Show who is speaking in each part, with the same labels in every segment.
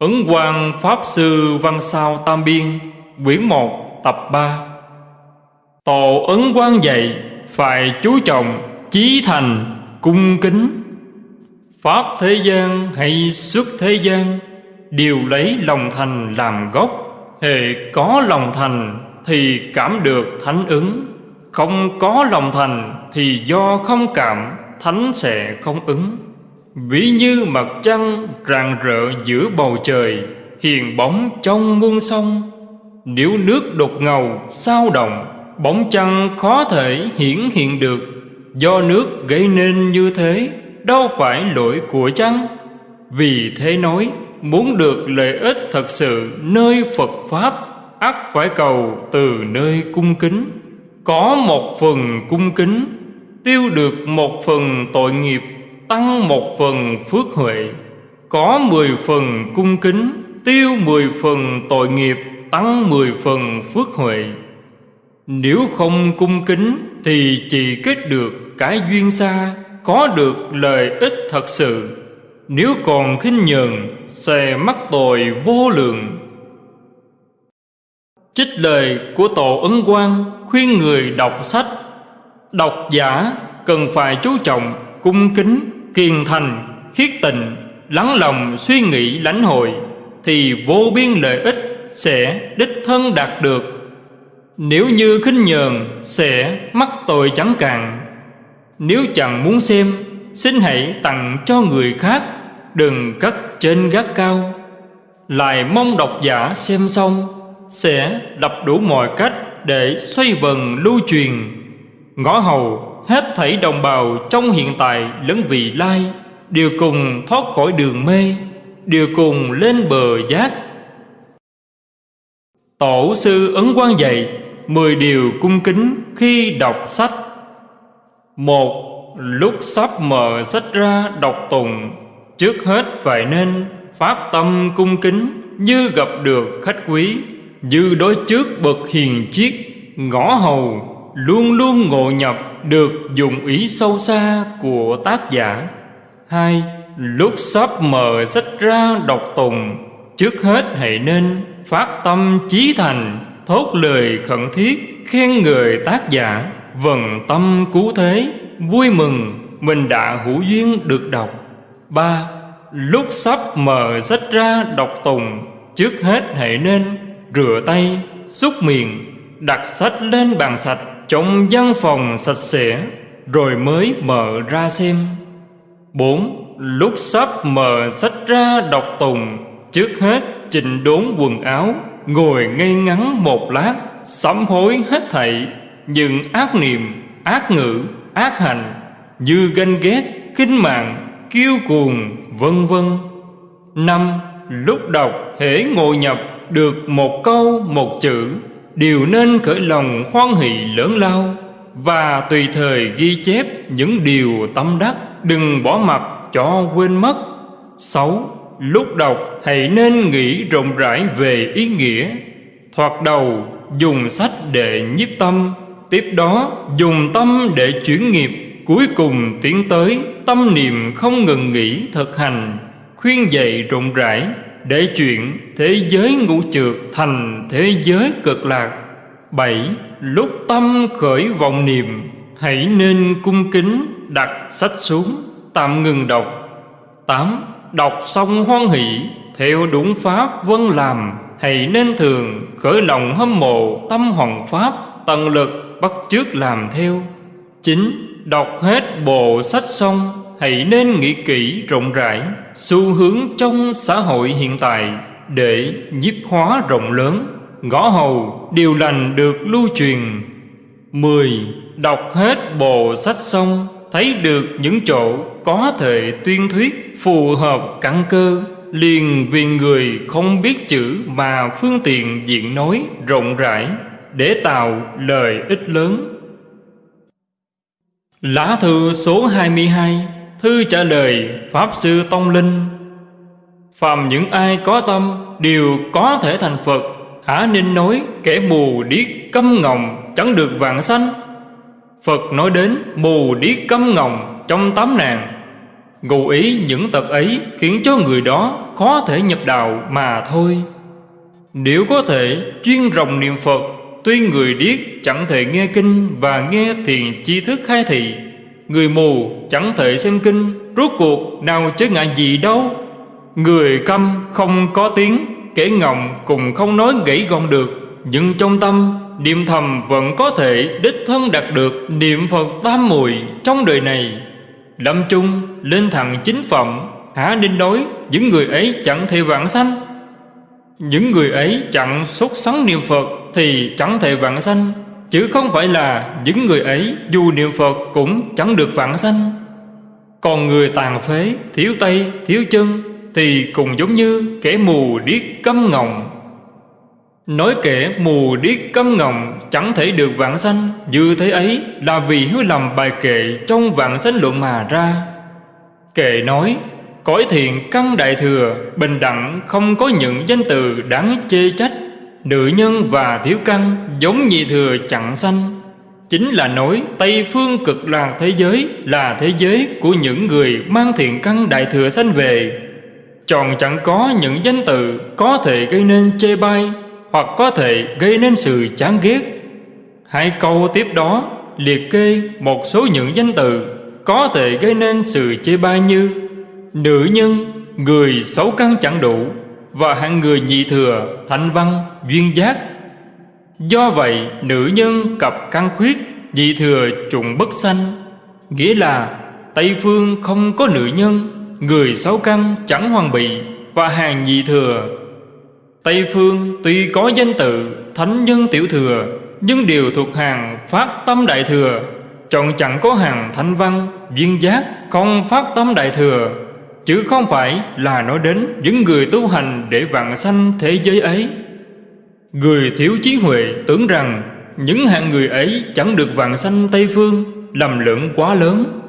Speaker 1: Ấn Quang Pháp Sư Văn Sao Tam Biên, Quyển 1 tập 3 Tổ Ấn Quang dạy, Phải chú trọng Chí thành, cung kính. Pháp thế gian hay xuất thế gian, Đều lấy lòng thành làm gốc. Hề có lòng thành Thì cảm được thánh ứng. Không có lòng thành Thì do không cảm, Thánh sẽ không ứng. Ví như mặt trăng rạng rỡ giữa bầu trời, Hiền bóng trong muôn sông. Nếu nước đột ngầu, sao động, Bóng trăng khó thể hiển hiện được. Do nước gây nên như thế, Đâu phải lỗi của trăng Vì thế nói, Muốn được lợi ích thật sự nơi Phật Pháp, ắt phải cầu từ nơi cung kính. Có một phần cung kính, Tiêu được một phần tội nghiệp tăng một phần phước huệ, có mười phần cung kính, tiêu mười phần tội nghiệp, tăng mười phần phước huệ. Nếu không cung kính thì chỉ kết được cái duyên xa, có được lợi ích thật sự. Nếu còn khinh nhờn, sẽ mắc tội vô lượng. Trích lời của tổ ấn quang khuyên người đọc sách. Độc giả cần phải chú trọng cung kính kiên thành, khiết tịnh, lắng lòng suy nghĩ lãnh hội, thì vô biên lợi ích sẽ đích thân đạt được. Nếu như khinh nhờn, sẽ mắc tội chẳng cạn. Nếu chẳng muốn xem, xin hãy tặng cho người khác, đừng cất trên gác cao. Lại mong độc giả xem xong, sẽ đập đủ mọi cách để xoay vần lưu truyền. Ngõ hầu hết thảy đồng bào trong hiện tại lẫn vị lai, đều cùng thoát khỏi đường mê, đều cùng lên bờ giác. Tổ sư ấn quan dạy mười điều cung kính khi đọc sách. Một, lúc sắp mở sách ra đọc tùng trước hết phải nên phát tâm cung kính như gặp được khách quý, như đối trước bậc hiền chiết ngõ hầu, luôn luôn ngộ nhập được dùng ý sâu xa của tác giả. Hai, lúc sắp mở sách ra đọc tùng, trước hết hãy nên phát tâm chí thành, thốt lời khẩn thiết, khen người tác giả. Vần tâm cứu thế, vui mừng, mình đã hữu duyên được đọc. Ba, lúc sắp mở sách ra đọc tùng, trước hết hãy nên rửa tay, xúc miệng, đặt sách lên bàn sạch trong văn phòng sạch sẽ, rồi mới mở ra xem. Bốn, lúc sắp mở sách ra đọc tùng, trước hết chỉnh đốn quần áo, ngồi ngay ngắn một lát, sám hối hết thảy. Những ác niệm, ác ngữ, ác hành, như ganh ghét, khinh mạng, kiêu cuồng, vân vân. Năm, lúc đọc hễ ngồi nhập được một câu, một chữ đều nên khởi lòng hoan hỷ lớn lao và tùy thời ghi chép những điều tâm đắc, đừng bỏ mặt cho quên mất. Sáu, lúc đọc hãy nên nghĩ rộng rãi về ý nghĩa. Thoạt đầu, dùng sách để nhiếp tâm, tiếp đó dùng tâm để chuyển nghiệp, cuối cùng tiến tới tâm niệm không ngừng nghỉ thực hành, khuyên dạy rộng rãi để chuyện thế giới ngũ trượt thành thế giới cực lạc. Bảy, lúc tâm khởi vọng niệm, hãy nên cung kính đặt sách xuống, tạm ngừng đọc. Tám, đọc xong hoan hỷ, theo đúng pháp vân làm, hãy nên thường khởi lòng hâm mộ tâm hoàng pháp, tận lực bắt chước làm theo. Chín, đọc hết bộ sách xong hãy nên nghĩ kỹ rộng rãi xu hướng trong xã hội hiện tại để nhiếp hóa rộng lớn. Ngõ hầu, điều lành được lưu truyền. Mười, Đọc hết bộ sách xong, Thấy được những chỗ có thể tuyên thuyết, Phù hợp căn cơ, Liền vì người không biết chữ Mà phương tiện diện nói rộng rãi Để tạo lời ích lớn. Lá thư số 22 Thư trả lời Pháp Sư Tông Linh. Phàm những ai có tâm Đều có thể thành Phật Hả nên nói kẻ mù điếc câm ngọng Chẳng được vạn sanh. Phật nói đến mù điếc câm ngọng trong tám nàng. Ngụ ý những tật ấy khiến cho người đó khó thể nhập đạo mà thôi. Nếu có thể chuyên rồng niệm Phật, Tuy người điếc chẳng thể nghe kinh và nghe thiền chi thức khai thị Người mù chẳng thể xem kinh, Rốt cuộc nào chứ ngại gì đâu. Người câm không có tiếng, Kẻ ngọng cùng không nói gãy gọn được. Nhưng trong tâm, Niệm thầm vẫn có thể đích thân đạt được Niệm Phật tam mùi trong đời này. Lâm chung lên thẳng chính phẩm Hả nên đối những người ấy chẳng thể vãng sanh. Những người ấy chẳng xuất sắng niệm Phật Thì chẳng thể vãng sanh. Chứ không phải là những người ấy dù niệm Phật cũng chẳng được vãng sanh. Còn người tàn phế, thiếu tay, thiếu chân Thì cũng giống như kẻ mù điếc câm ngọng. Nói kẻ mù điếc câm ngọng chẳng thể được vãng sanh Như thế ấy là vì hứa lầm bài kệ trong vãng sanh luận mà ra. Kệ nói Cõi thiện căn đại thừa Bình đẳng không có những danh từ đáng chê trách. Nữ nhân và thiếu căn giống nhị thừa chẳng sanh. Chính là nói Tây phương cực lạc thế giới Là thế giới của những người mang thiện căn đại thừa sanh về. Chọn chẳng có những danh từ Có thể gây nên chê bai Hoặc có thể gây nên sự chán ghét. Hai câu tiếp đó liệt kê một số những danh từ Có thể gây nên sự chê bai như Nữ nhân, người xấu căn chẳng đủ và hạng người nhị thừa, thanh văn, duyên giác. Do vậy, nữ nhân cặp căn khuyết, nhị thừa trùng bất sanh, nghĩa là Tây phương không có nữ nhân, người sáu căn chẳng hoàn bị và hàng nhị thừa. Tây phương tuy có danh tự thánh nhân tiểu thừa, nhưng đều thuộc hàng phát tâm đại thừa, chọn chẳng có hàng thanh văn, duyên giác không phát tâm đại thừa Chứ không phải là nói đến những người tu hành để vạn sanh thế giới ấy. Người thiếu trí huệ tưởng rằng những hạng người ấy chẳng được vạn sanh Tây Phương, lầm lẫn quá lớn.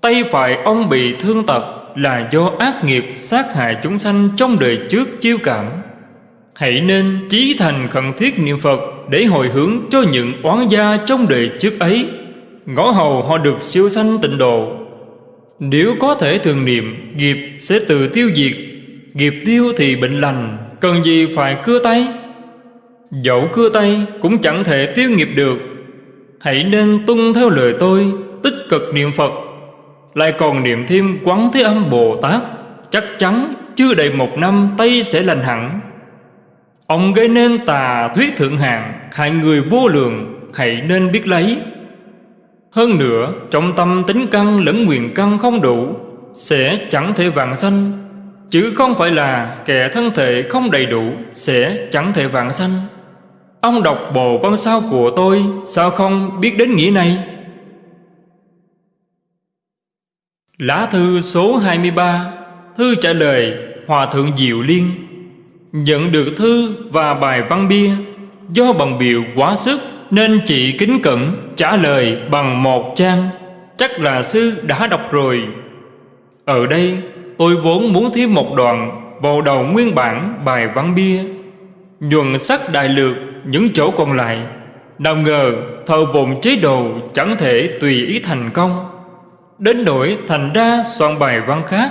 Speaker 1: Tay phải ông bị thương tật là do ác nghiệp sát hại chúng sanh trong đời trước chiêu cảm. Hãy nên chí thành khẩn thiết niệm Phật để hồi hướng cho những oán gia trong đời trước ấy. Ngõ hầu họ được siêu sanh tịnh độ nếu có thể thường niệm, Nghiệp sẽ tự tiêu diệt. Nghiệp tiêu thì bệnh lành, Cần gì phải cưa tay? Dẫu cưa tay cũng chẳng thể tiêu nghiệp được. Hãy nên tuân theo lời tôi, Tích cực niệm Phật. Lại còn niệm thêm quán thế âm Bồ Tát, Chắc chắn chưa đầy một năm tay sẽ lành hẳn. Ông gây nên tà thuyết thượng hạng, Hại người vô lượng, Hãy nên biết lấy hơn nữa, trong tâm tính căn lẫn nguyện căn không đủ, Sẽ chẳng thể vạn sanh. Chứ không phải là kẻ thân thể không đầy đủ, Sẽ chẳng thể vạn sanh. Ông đọc bộ văn sao của tôi, Sao không biết đến nghĩa này? Lá thư số 23 Thư trả lời Hòa Thượng Diệu Liên. Nhận được thư và bài văn bia, Do bằng biểu quá sức nên chị kính cẩn trả lời bằng một trang. Chắc là sư đã đọc rồi. Ở đây, tôi vốn muốn thêm một đoạn Vào đầu nguyên bản bài văn bia. Nhuần sắc đại lược những chỗ còn lại. Nào ngờ, thờ bồn chế độ chẳng thể tùy ý thành công. Đến nỗi thành ra soạn bài văn khác.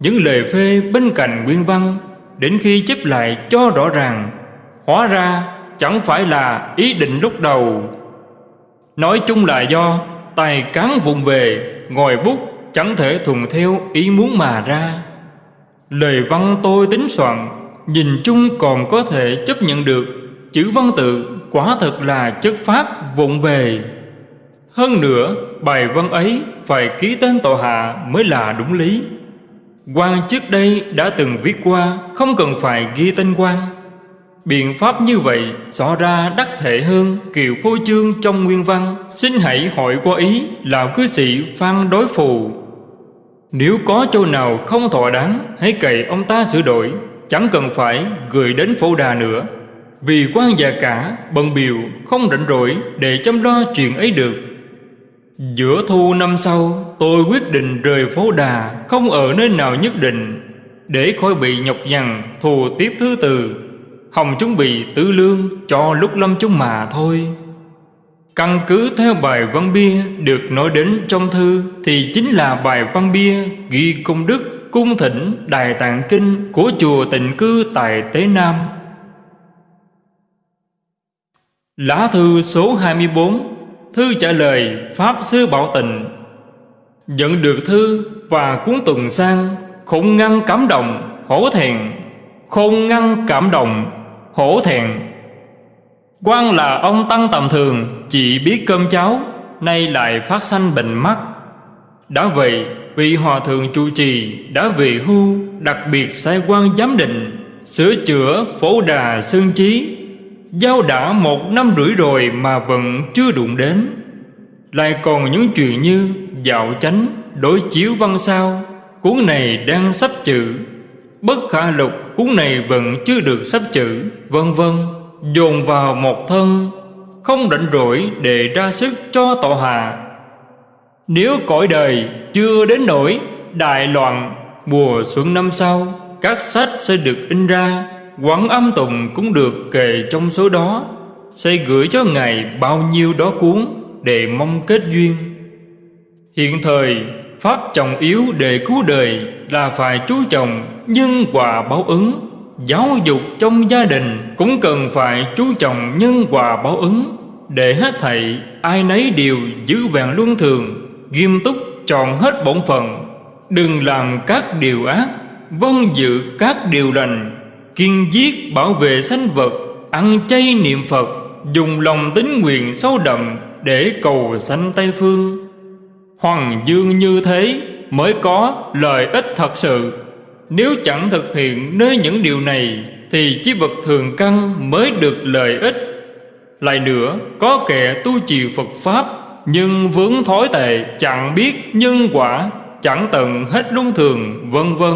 Speaker 1: Những lời phê bên cạnh nguyên văn, Đến khi chép lại cho rõ ràng, Hóa ra chẳng phải là ý định lúc đầu. Nói chung là do tài cán vùng về Ngồi bút, chẳng thể thuần theo ý muốn mà ra. Lời văn tôi tính soạn, Nhìn chung còn có thể chấp nhận được. Chữ văn tự quả thật là chất phát vụng về. Hơn nữa, bài văn ấy phải ký tên tội hạ mới là đúng lý. Quan trước đây đã từng viết qua, Không cần phải ghi tên quan. Biện pháp như vậy rõ ra đắc thể hơn Kiều phô trương trong nguyên văn, Xin hãy hỏi qua ý là cư sĩ Phan Đối Phù. Nếu có chỗ nào không thỏa đáng, Hãy cậy ông ta sửa đổi, Chẳng cần phải gửi đến phô đà nữa. Vì quan già cả, bận biểu, Không rảnh rỗi để chăm lo chuyện ấy được. Giữa thu năm sau, Tôi quyết định rời phố đà, Không ở nơi nào nhất định. Để khỏi bị nhọc nhằn, Thù tiếp thứ từ Hồng chuẩn bị tứ lương cho lúc lâm chúng mà thôi Căn cứ theo bài văn bia được nói đến trong thư thì chính là bài văn bia ghi công đức cung thỉnh Đài Tạng Kinh của chùa tịnh cư tại Tế Nam. Lá thư số 24 Thư trả lời Pháp Sư Bảo Tịnh Nhận được thư và cuốn tuần sang Không ngăn cảm động, hổ thẹn Không ngăn cảm động, hổ thẹn. Quan là ông Tăng tầm thường Chỉ biết cơm cháo Nay lại phát sanh bệnh mắt. Đã vậy vị hòa thượng chủ trì Đã về hưu Đặc biệt sai quan giám định Sửa chữa phổ đà sơn trí Giao đã một năm rưỡi rồi Mà vẫn chưa đụng đến. Lại còn những chuyện như Dạo chánh, đối chiếu văn sao Cuốn này đang sắp chữ. Bất khả lục cuốn này vẫn chưa được sắp chữ. Vân vân, dồn vào một thân, không rảnh rỗi để ra sức cho tọa hạ. Nếu cõi đời chưa đến nỗi đại loạn mùa xuân năm sau, các sách sẽ được in ra, quán âm tùng cũng được kề trong số đó. Sẽ gửi cho ngài bao nhiêu đó cuốn để mong kết duyên. Hiện thời pháp trọng yếu để cứu đời là phải chú trọng nhân quả báo ứng. Giáo dục trong gia đình cũng cần phải chú trọng nhân quả báo ứng. Để hết thảy ai nấy đều giữ vẹn luân thường, Nghiêm túc tròn hết bổn phận. Đừng làm các điều ác Vâng giữ các điều lành. Kiên giết bảo vệ sanh vật, Ăn chay niệm Phật, Dùng lòng tính nguyện sâu đậm Để cầu sanh Tây Phương. Hoàng dương như thế Mới có lợi ích thật sự. Nếu chẳng thực hiện nơi những điều này, Thì chí vật thường căn mới được lợi ích. Lại nữa, có kẻ tu trì Phật Pháp, Nhưng vướng thói tệ, chẳng biết nhân quả, Chẳng tận hết luân thường, vân vân.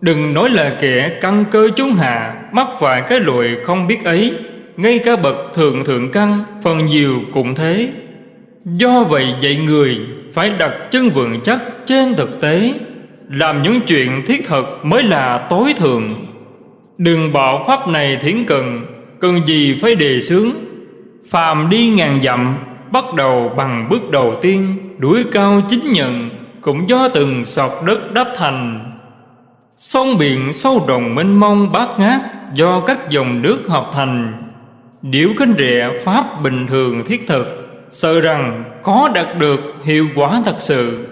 Speaker 1: Đừng nói là kẻ căn cơ chúng hạ, Mắc phải cái lụi không biết ấy. Ngay cả bậc thường thượng căn, Phần nhiều cũng thế. Do vậy dạy người phải đặt chân vững chắc trên thực tế. Làm những chuyện thiết thực mới là tối thượng. Đừng bảo pháp này thiển cần Cần gì phải đề xướng. Phàm đi ngàn dặm, Bắt đầu bằng bước đầu tiên, Đuổi cao chính nhận, Cũng do từng sọt đất đắp thành. Sông biển sâu rộng mênh mông bát ngát Do các dòng nước hợp thành. Điểu kênh rẽ pháp bình thường thiết thực. Sợ rằng có đạt được hiệu quả thật sự.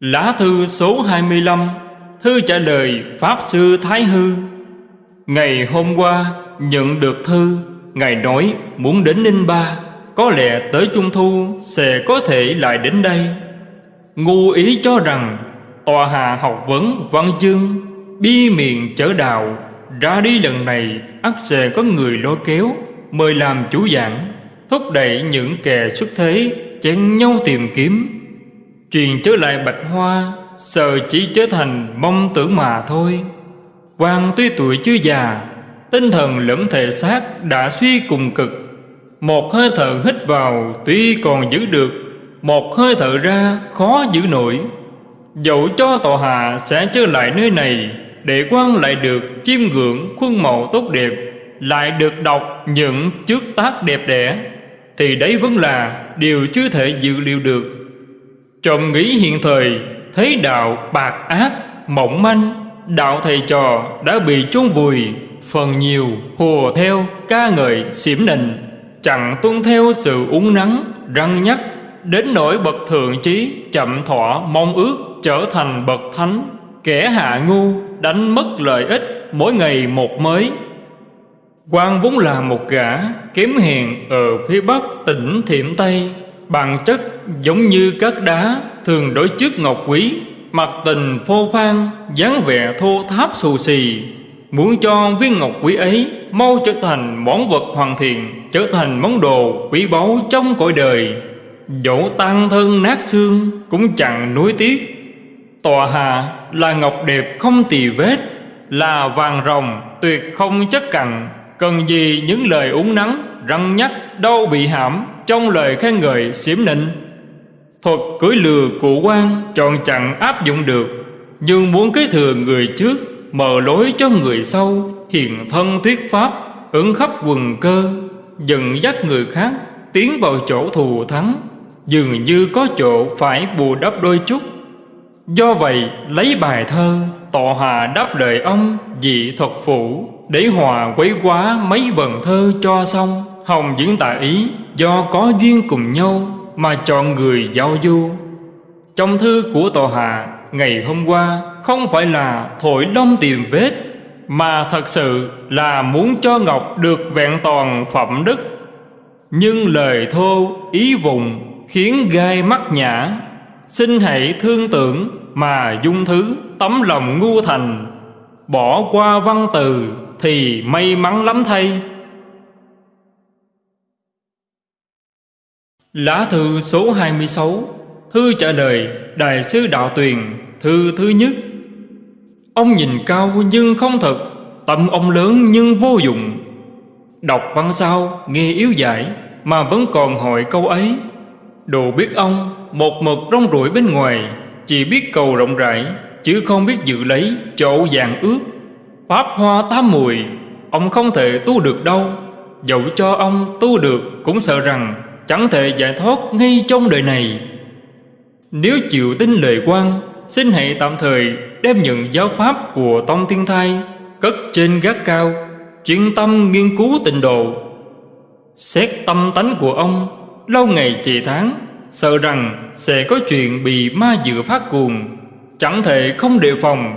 Speaker 1: Lá thư số 25 Thư trả lời Pháp Sư Thái Hư. Ngày hôm qua, nhận được thư, Ngài nói muốn đến Ninh Ba, Có lẽ tới Trung Thu sẽ có thể lại đến đây. Ngu ý cho rằng Tòa hạ học vấn văn chương Bi miệng chở đạo, Ra đi lần này, ắt sẽ có người lôi kéo. Mời làm chủ giảng Thúc đẩy những kẻ xuất thế, chén nhau tìm kiếm. Truyền trở lại bạch hoa, Sợ chỉ trở thành mong tưởng mà thôi. Quan tuy tuổi chưa già, Tinh thần lẫn thể xác đã suy cùng cực. Một hơi thở hít vào tuy còn giữ được, Một hơi thở ra khó giữ nổi. Dẫu cho tòa hạ sẽ trở lại nơi này, Để quan lại được chiêm ngưỡng khuôn mẫu tốt đẹp. Lại được đọc những trước tác đẹp đẽ, Thì đấy vẫn là điều chưa thể dự liệu được. Trộm nghĩ hiện thời, Thấy đạo bạc ác, Mỏng manh, Đạo thầy trò đã bị chôn vùi, Phần nhiều hùa theo ca ngợi xiểm nịnh, Chẳng tuân theo sự uống nắng, Răng nhắc, Đến nỗi bậc thượng trí Chậm thọ mong ước trở thành bậc thánh, Kẻ hạ ngu đánh mất lợi ích Mỗi ngày một mới quan vốn là một gã Kém hèn ở phía bắc tỉnh Thiểm Tây. Bản chất giống như các đá Thường đối trước ngọc quý, Mặt tình phô phan dáng vẻ thô tháp xù xì. Muốn cho viên ngọc quý ấy Mau trở thành món vật hoàn thiện, Trở thành món đồ quý báu trong cõi đời. Dẫu tan thân nát xương Cũng chẳng nuối tiếc. Tòa hạ là ngọc đẹp không tì vết, Là vàng rồng tuyệt không chất cặn. Cần gì những lời uống nắng, Răng nhắc đâu bị hãm, Trong lời khen ngợi xiểm nịnh? Thuật cưỡi lừa cụ quan, Chọn chẳng áp dụng được. Nhưng muốn kế thừa người trước, Mở lối cho người sau Hiền thân thuyết pháp, Ứng khắp quần cơ, Dẫn dắt người khác, Tiến vào chỗ thù thắng. Dường như có chỗ phải bù đắp đôi chút. Do vậy, lấy bài thơ, Tọa hà đáp lời ông dị thuật phủ. Để hòa quấy quá mấy vần thơ cho xong, Hồng diễn tả ý Do có duyên cùng nhau Mà chọn người giao du. Trong thư của tọa hạ, Ngày hôm qua, Không phải là thổi đông tìm vết, Mà thật sự là muốn cho Ngọc được vẹn toàn phẩm đức. Nhưng lời thô, ý vùng Khiến gai mắt nhã Xin hãy thương tưởng mà dung thứ tấm lòng ngu thành, Bỏ qua văn từ thì may mắn lắm thay. Lá thư số 26 Thư trả lời Đại sứ Đạo Tuyền, Thư thứ nhất. Ông nhìn cao nhưng không thật, Tâm ông lớn nhưng vô dụng. Đọc văn sao, nghe yếu giải, Mà vẫn còn hỏi câu ấy. Đồ biết ông, Một mực rong ruổi bên ngoài, Chỉ biết cầu rộng rãi, Chứ không biết giữ lấy chỗ vàng ước. Pháp hoa tám mùi, Ông không thể tu được đâu. Dẫu cho ông tu được Cũng sợ rằng chẳng thể giải thoát ngay trong đời này. Nếu chịu tin lời quan, Xin hãy tạm thời đem nhận giáo pháp của Tông Thiên Thai Cất trên gác cao, Chuyên tâm nghiên cứu tịnh độ. Xét tâm tánh của ông, Lâu ngày trì tháng Sợ rằng sẽ có chuyện bị ma dựa phát cuồng, Chẳng thể không đề phòng.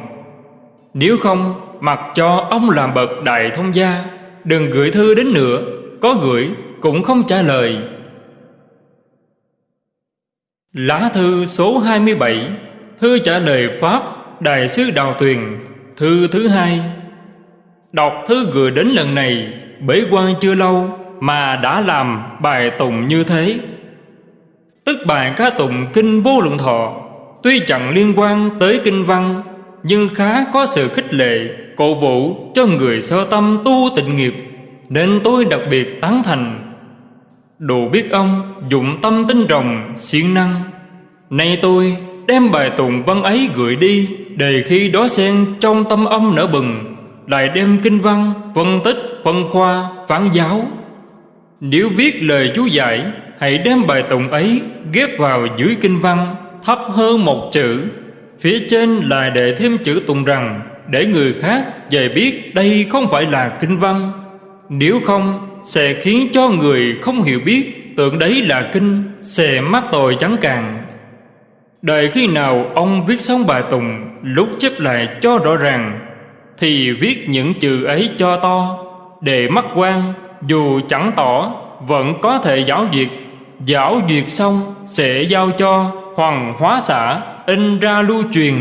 Speaker 1: Nếu không Mặc cho ông làm bậc đại thông gia, Đừng gửi thư đến nữa, Có gửi cũng không trả lời. Lá thư số 27 Thư trả lời Pháp, Đại sứ Đào Tuyền, Thư thứ hai. Đọc thư gửi đến lần này, Bế quan chưa lâu Mà đã làm bài tụng như thế. Tức bài ca tụng Kinh Vô Lượng Thọ, Tuy chẳng liên quan tới Kinh Văn nhưng khá có sự khích lệ Cổ vũ cho người sơ tâm tu tịnh nghiệp Nên tôi đặc biệt tán thành. Đủ biết ông dụng tâm tinh rồng siêng năng. Nay tôi đem bài tụng văn ấy gửi đi Để khi đó xen trong tâm ông nở bừng Lại đem kinh văn, phân tích, phân khoa, phán giáo. Nếu viết lời chú giải Hãy đem bài tụng ấy ghép vào dưới kinh văn Thấp hơn một chữ. Phía trên lại để thêm chữ tụng rằng, Để người khác về biết đây không phải là kinh văn. Nếu không, sẽ khiến cho người không hiểu biết Tưởng đấy là kinh, Sẽ mắc tội chẳng càng. Đợi khi nào ông viết xong bài tùng, Lúc chép lại cho rõ ràng, Thì viết những chữ ấy cho to, Để mắt quan, Dù chẳng tỏ, Vẫn có thể giáo duyệt. Giáo duyệt xong, Sẽ giao cho Hoàng hóa xã, In ra lưu truyền.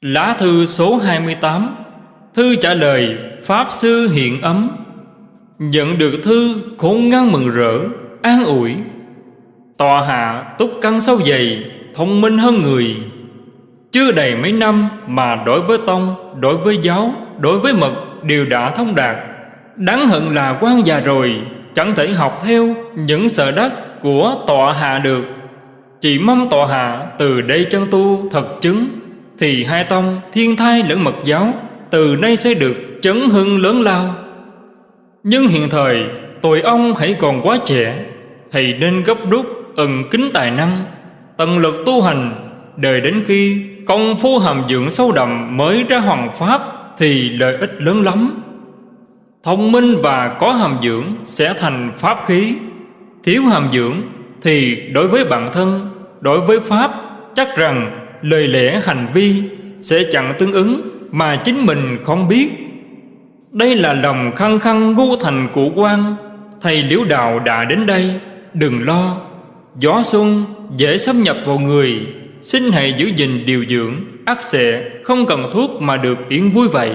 Speaker 1: Lá thư số 28 Thư trả lời Pháp Sư Hiện Ấm. Nhận được thư khốn ngăn mừng rỡ, An ủi. Tòa hạ túc căn sâu dày Thông minh hơn người. Chưa đầy mấy năm mà đối với tông, Đối với giáo, Đối với mật đều đã thông đạt. Đáng hận là quan già rồi, Chẳng thể học theo những sợ đắc của tọa hạ được. Chỉ mong tọa hạ từ đây chân tu thật chứng, Thì hai tông thiên thai lẫn mật giáo Từ nay sẽ được chấn hưng lớn lao. Nhưng hiện thời tội ông hãy còn quá trẻ thì nên gấp rút ẩn kính tài năng, Tận lực tu hành. Đời đến khi công phu hàm dưỡng sâu đậm mới ra hoàng pháp Thì lợi ích lớn lắm. Thông minh và có hàm dưỡng sẽ thành pháp khí. Thiếu hàm dưỡng thì đối với bản thân, Đối với pháp, chắc rằng lời lẽ hành vi Sẽ chẳng tương ứng mà chính mình không biết. Đây là lòng khăng khăng ngu thành của quan, Thầy liễu đạo đã đến đây, Đừng lo. Gió xuân dễ xâm nhập vào người, Xin hãy giữ gìn điều dưỡng ắt sẽ không cần thuốc mà được yên vui vậy.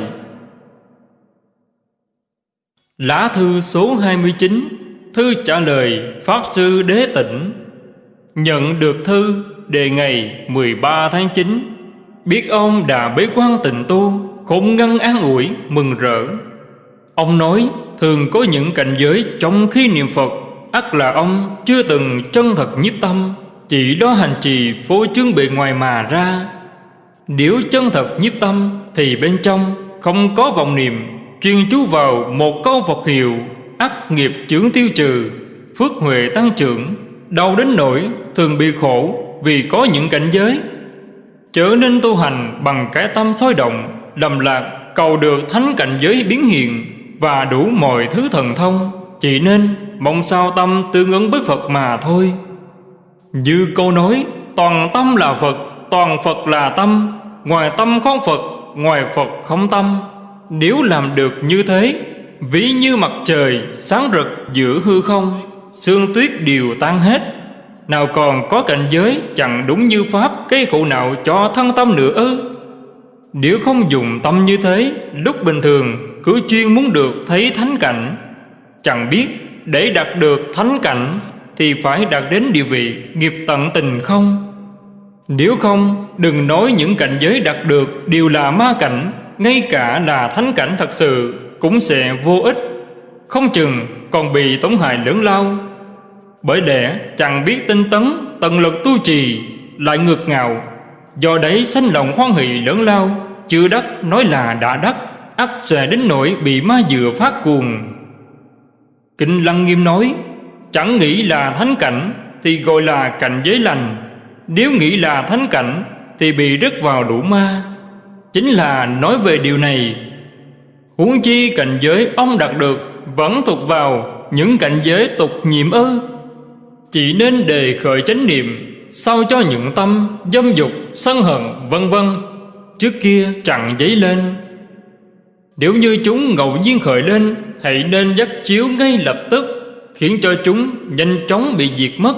Speaker 1: Lá thư số 29 Thư trả lời Pháp Sư Đế Tịnh, Nhận được thư đề ngày 13 tháng 9 Biết ông đã bế quan tịnh tu Khổng ngăn an ủi, mừng rỡ. Ông nói, thường có những cảnh giới trong khi niệm Phật, ắt là ông chưa từng chân thật nhiếp tâm, Chỉ đó hành trì phô trương bề ngoài mà ra. Nếu chân thật nhiếp tâm Thì bên trong không có vọng niệm, Chuyên chú vào một câu Phật hiệu ắt nghiệp chướng tiêu trừ, Phước huệ tăng trưởng, Đau đến nỗi thường bị khổ Vì có những cảnh giới. Trở nên tu hành bằng cái tâm sôi động, Lầm lạc, cầu được thánh cảnh giới biến hiện Và đủ mọi thứ thần thông. Chỉ nên mong sao tâm tương ứng với Phật mà thôi. Như câu nói, Toàn tâm là Phật, Toàn Phật là tâm, Ngoài tâm không Phật, Ngoài Phật không tâm. Nếu làm được như thế Ví như mặt trời sáng rực giữa hư không, Sương tuyết đều tan hết. Nào còn có cảnh giới chẳng đúng như Pháp Cây khổ nào cho thân tâm nữa ư? Nếu không dùng tâm như thế, Lúc bình thường cứ chuyên muốn được thấy thánh cảnh. Chẳng biết để đạt được thánh cảnh Thì phải đạt đến địa vị nghiệp tận tình không? Nếu không, đừng nói những cảnh giới đạt được đều là ma cảnh, Ngay cả là thánh cảnh thật sự cũng sẽ vô ích, Không chừng còn bị tổn hại lớn lao. Bởi lẽ chẳng biết tinh tấn, Tận lực tu trì Lại ngược ngạo Do đấy sanh lòng hoan hỷ lớn lao Chưa đắc nói là đã đắc, ắt sẽ đến nỗi bị ma dừa phát cuồng. Kinh Lăng Nghiêm nói, Chẳng nghĩ là thánh cảnh Thì gọi là cảnh giới lành. Nếu nghĩ là thánh cảnh Thì bị rớt vào đủ ma. Chính là nói về điều này Huống chi cảnh giới ông đạt được Vẫn thuộc vào những cảnh giới tục nhiệm ư. Chỉ nên đề khởi chánh niệm Sao cho những tâm dâm dục, sân hận vân vân Trước kia chẳng dấy lên. Nếu như chúng ngẫu nhiên khởi lên Hãy nên dắt chiếu ngay lập tức Khiến cho chúng nhanh chóng bị diệt mất.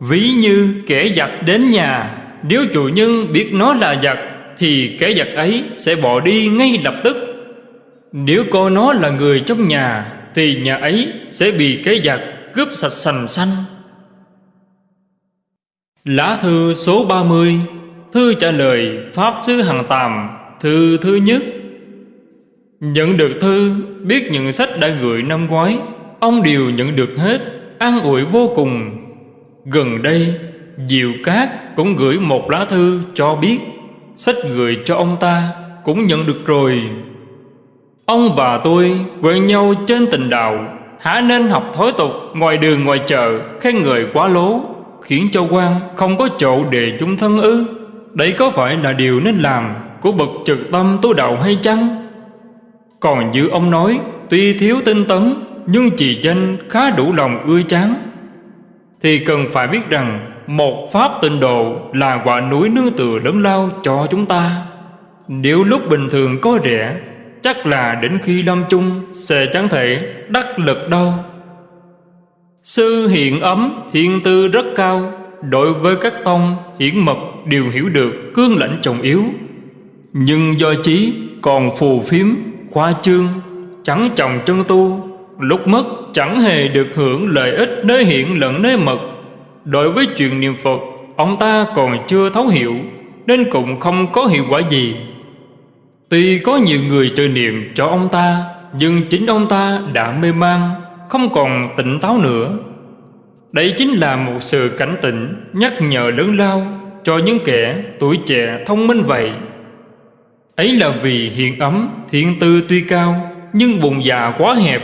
Speaker 1: Ví như kẻ giặc đến nhà Nếu chủ nhân biết nó là giặc Thì kẻ giặc ấy sẽ bỏ đi ngay lập tức nếu coi nó là người trong nhà, Thì nhà ấy sẽ bị cái giặc cướp sạch sành xanh. Lá thư số 30 Thư trả lời Pháp Sư Hằng Tàm, Thư thứ nhất. Nhận được thư, Biết những sách đã gửi năm ngoái, Ông đều nhận được hết, An ủi vô cùng. Gần đây, Diệu Cát cũng gửi một lá thư cho biết, Sách gửi cho ông ta Cũng nhận được rồi. Ông và tôi quen nhau trên tình đạo Hả nên học thói tục ngoài đường ngoài chợ, Khen người quá lố, Khiến cho quan không có chỗ để chúng thân ư. Đấy có phải là điều nên làm Của bậc trực tâm tu đạo hay chăng? Còn như ông nói, Tuy thiếu tinh tấn, Nhưng chỉ danh khá đủ lòng ưa chán. Thì cần phải biết rằng, Một pháp tịnh độ Là quả núi nương tựa lớn lao cho chúng ta. Nếu lúc bình thường có rẻ Chắc là đến khi lâm chung, Sẽ chẳng thể đắc lực đâu. Sư hiện ấm, thiên tư rất cao. Đối với các tông, hiển mật đều hiểu được cương lãnh trọng yếu. Nhưng do trí còn phù phiếm, khoa trương, Chẳng trọng chân tu. Lúc mất, chẳng hề được hưởng lợi ích nơi hiện lẫn nơi mật. Đối với chuyện niệm Phật, Ông ta còn chưa thấu hiểu, Nên cũng không có hiệu quả gì. Tuy có nhiều người trợ niệm cho ông ta, Nhưng chính ông ta đã mê man, Không còn tỉnh táo nữa. Đây chính là một sự cảnh tỉnh Nhắc nhở lớn lao Cho những kẻ tuổi trẻ thông minh vậy. Ấy là vì hiện ấm Thiện tư tuy cao, Nhưng bụng dạ quá hẹp.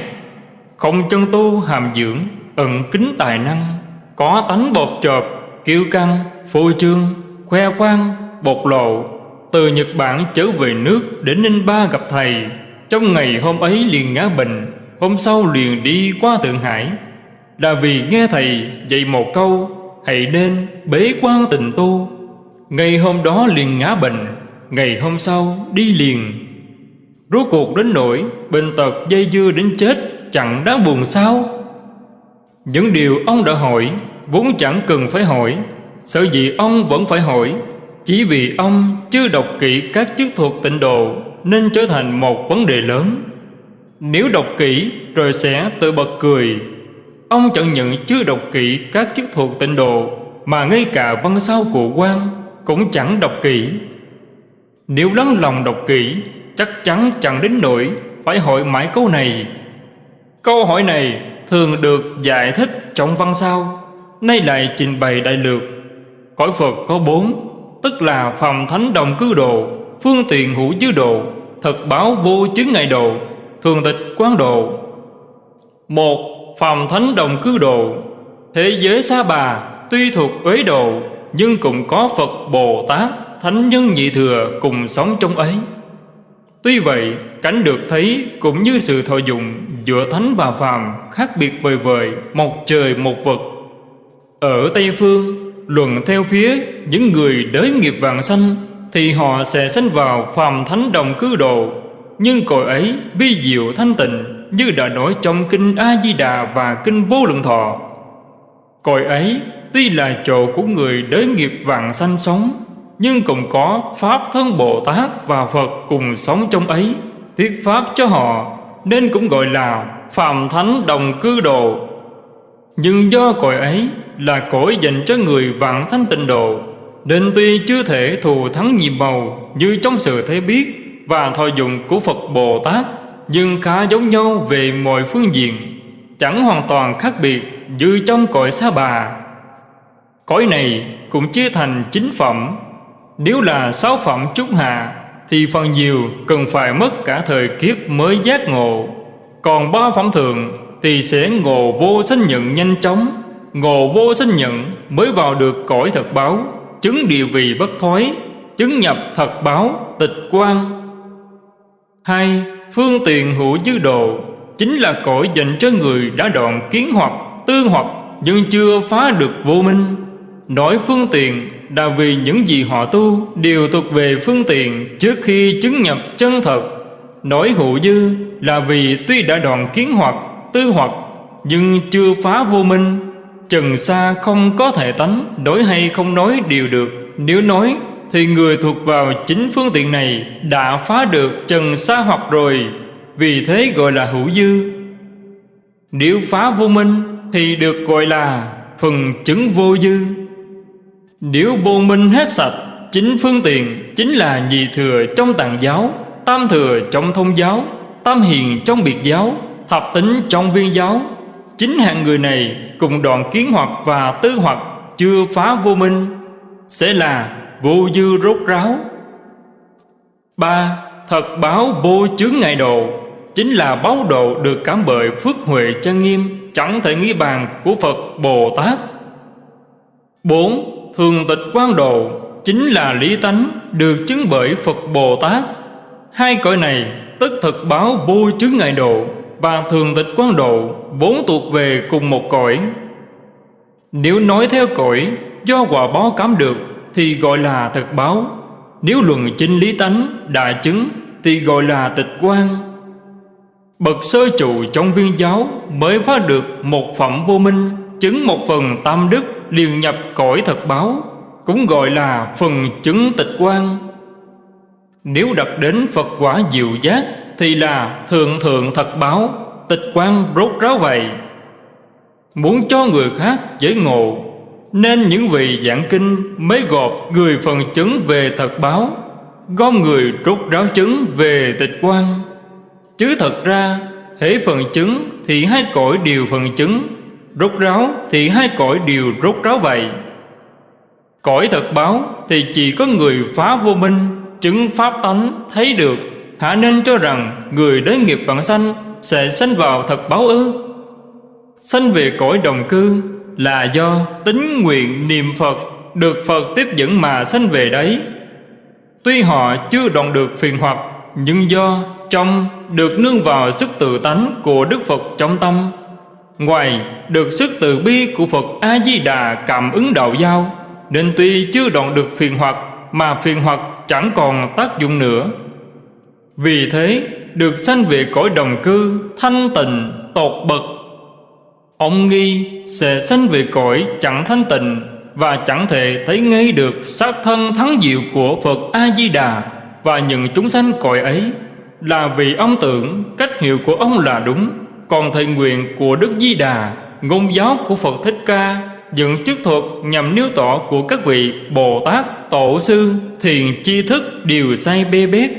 Speaker 1: Không chân tu hàm dưỡng, Ẩn kính tài năng, Có tánh bột chộp Kiêu căng, Phô trương, Khoe khoang Bột lộ từ Nhật Bản trở về nước đến Ninh Ba gặp thầy. Trong ngày hôm ấy liền ngã bệnh, Hôm sau liền đi qua Thượng Hải. Là vì nghe thầy dạy một câu, Hãy nên bế quan tình tu. Ngày hôm đó liền ngã bệnh, Ngày hôm sau đi liền. Rốt cuộc đến nỗi Bệnh tật dây dưa đến chết, Chẳng đáng buồn sao? Những điều ông đã hỏi Vốn chẳng cần phải hỏi Sợ gì ông vẫn phải hỏi chỉ vì ông chưa đọc kỹ các chức thuộc tịnh độ Nên trở thành một vấn đề lớn. Nếu đọc kỹ rồi sẽ tự bật cười. Ông chẳng nhận chưa đọc kỹ các chức thuộc tịnh độ Mà ngay cả văn sau của quan Cũng chẳng đọc kỹ. Nếu lắng lòng đọc kỹ, Chắc chắn chẳng đến nỗi Phải hỏi mãi câu này. Câu hỏi này thường được giải thích trong văn sau, Nay lại trình bày đại lược. Cõi Phật có bốn Tức là phòng thánh đồng cư độ Phương tiện hữu dư độ Thật báo vô chứng ngại độ thường tịch quán độ một, phòng thánh đồng cư độ Thế giới xa Bà tuy thuộc uế độ Nhưng cũng có Phật Bồ Tát, Thánh nhân nhị thừa cùng sống trong ấy. Tuy vậy, cảnh được thấy cũng như sự thọ dụng Giữa thánh và phàm khác biệt bời vời Một trời một vực Ở Tây Phương luận theo phía những người đới nghiệp vàng sanh Thì họ sẽ sanh vào phàm thánh đồng cư độ Nhưng cội ấy bi diệu thanh tịnh Như đã nói trong kinh A-di-đà và kinh vô lượng thọ. Cội ấy tuy là chỗ của người đới nghiệp vàng sanh sống, Nhưng cũng có Pháp thân Bồ Tát và Phật cùng sống trong ấy, Thuyết Pháp cho họ, Nên cũng gọi là Phạm Thánh Đồng Cư Độ Nhưng do cội ấy là cõi dành cho người vạn thanh tịnh độ. Nên tuy chưa thể thù thắng nhiệm màu Như trong sự thấy biết Và thọ dụng của Phật Bồ Tát, Nhưng khá giống nhau về mọi phương diện, Chẳng hoàn toàn khác biệt Như trong cõi xa bà. Cõi này cũng chia thành chính phẩm. Nếu là sáu phẩm trúc hạ, Thì phần nhiều cần phải mất cả thời kiếp mới giác ngộ. Còn ba phẩm thượng thì sẽ ngộ vô sinh nhận nhanh chóng. Ngộ vô sinh nhận mới vào được cõi thật báo, Chứng địa vị bất thoái, Chứng nhập thật báo, tịch quan hai, Phương tiện hữu dư đồ Chính là cõi dành cho người đã đoạn kiến hoặc, tư hoặc, Nhưng chưa phá được vô minh. Nói phương tiện là vì những gì họ tu Đều thuộc về phương tiện trước khi chứng nhập chân thật. Nói hữu dư là vì tuy đã đoạn kiến hoặc, tư hoặc, Nhưng chưa phá vô minh. Trần xa không có thể tánh Nói hay không nói đều được. Nếu nói, thì người thuộc vào chính phương tiện này Đã phá được trần xa hoặc rồi. Vì thế gọi là hữu dư. Nếu phá vô minh, Thì được gọi là phần chứng vô dư. Nếu vô minh hết sạch, Chính phương tiện chính là nhị thừa trong tạng giáo, Tam thừa trong thông giáo, Tam hiền trong biệt giáo, Thập tính trong viên giáo Chính hạng người này cùng đoạn kiến hoặc và tư hoặc chưa phá vô minh, Sẽ là vô dư rốt ráo. Ba, Thật báo vô chướng ngại độ, Chính là báo độ được cảm bởi phước huệ chân nghiêm, Chẳng thể nghĩ bàn của Phật Bồ Tát. Bốn, Thường tịch quan độ, Chính là lý tánh, được chứng bởi Phật Bồ Tát. Hai cõi này tức thật báo vô chướng ngại độ và thường tịch quan độ, bốn thuộc về cùng một cõi. Nếu nói theo cõi, do quả báo cảm được, thì gọi là thực báo. Nếu luận chính lý tánh, đại chứng, thì gọi là tịch quan bậc sơ trụ trong viên giáo mới phá được một phẩm vô minh, chứng một phần tam đức liền nhập cõi thật báo, cũng gọi là phần chứng tịch quan nếu đặt đến Phật quả diệu giác thì là thượng thượng thật báo, tịch quan rốt ráo vậy. Muốn cho người khác dễ ngộ, nên những vị giảng kinh mới gộp người phần chứng về thật báo, gom người rốt ráo chứng về tịch quan chứ thật ra, hễ phần chứng thì hai cõi đều phần chứng, rốt ráo thì hai cõi đều rốt ráo vậy. Cõi thật báo thì chỉ có người phá vô minh, chứng pháp tánh thấy được hả nên cho rằng người đới nghiệp bản sanh sẽ sanh vào thật báo ư? Sanh về cõi đồng cư là do tính nguyện niệm Phật, được Phật tiếp dẫn mà sanh về đấy. Tuy họ chưa đoạn được phiền hoặc, nhưng do trong được nương vào sức tự tánh của Đức Phật trong tâm. Ngoài được sức từ bi của Phật A Di Đà cảm ứng đạo giao, nên tuy chưa đoạn được phiền hoặc, mà phiền hoặc chẳng còn tác dụng nữa vì thế được sanh về cõi đồng cư thanh tịnh tột bậc. Ông nghi sẽ sanh về cõi chẳng thanh tịnh và chẳng thể thấy ngay được sát thân thắng diệu của Phật A Di Đà và những chúng sanh cõi ấy là vì ông tưởng cách hiểu của ông là đúng. Còn thầy nguyện của Đức Di Đà ngôn giáo của Phật Thích Ca những chức thuật nhằm nêu tỏ của các vị Bồ Tát, Tổ Sư, Thiền Chi Thức đều sai bê bét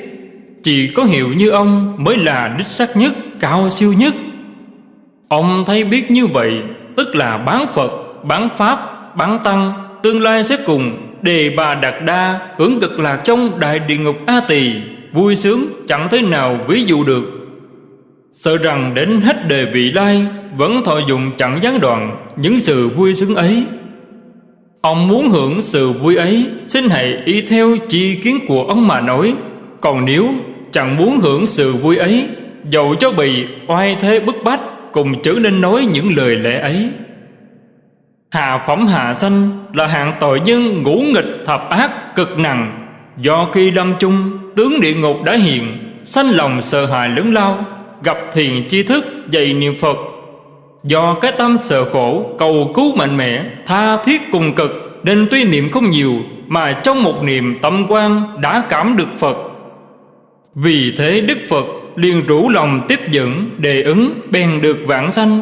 Speaker 1: chỉ có hiểu như ông mới là đích xác nhất, cao siêu nhất. Ông thấy biết như vậy Tức là bán Phật, bán Pháp, bán Tăng Tương lai sẽ cùng đề bà đạt đa Hưởng cực lạc trong đại địa ngục A Tỳ Vui sướng chẳng thế nào ví dụ được. Sợ rằng đến hết đời vị lai Vẫn thọ dụng chẳng gián đoạn Những sự vui sướng ấy. Ông muốn hưởng sự vui ấy Xin hãy y theo chi kiến của ông mà nói. Còn nếu chẳng muốn hưởng sự vui ấy, Dầu cho bị oai thế bức bách, Cùng trở nên nói những lời lẽ ấy. Hạ phẩm hạ sanh là hạng tội nhân ngũ nghịch thập ác cực nặng. Do khi lâm chung tướng địa ngục đã hiện, Sanh lòng sợ hãi lớn lao, Gặp thiền chi thức dạy niệm Phật. Do cái tâm sợ khổ, cầu cứu mạnh mẽ, Tha thiết cùng cực, Nên tuy niệm không nhiều, Mà trong một niệm tâm quan đã cảm được Phật. Vì thế Đức Phật liền rủ lòng tiếp dẫn, Đề ứng, bèn được vãng sanh.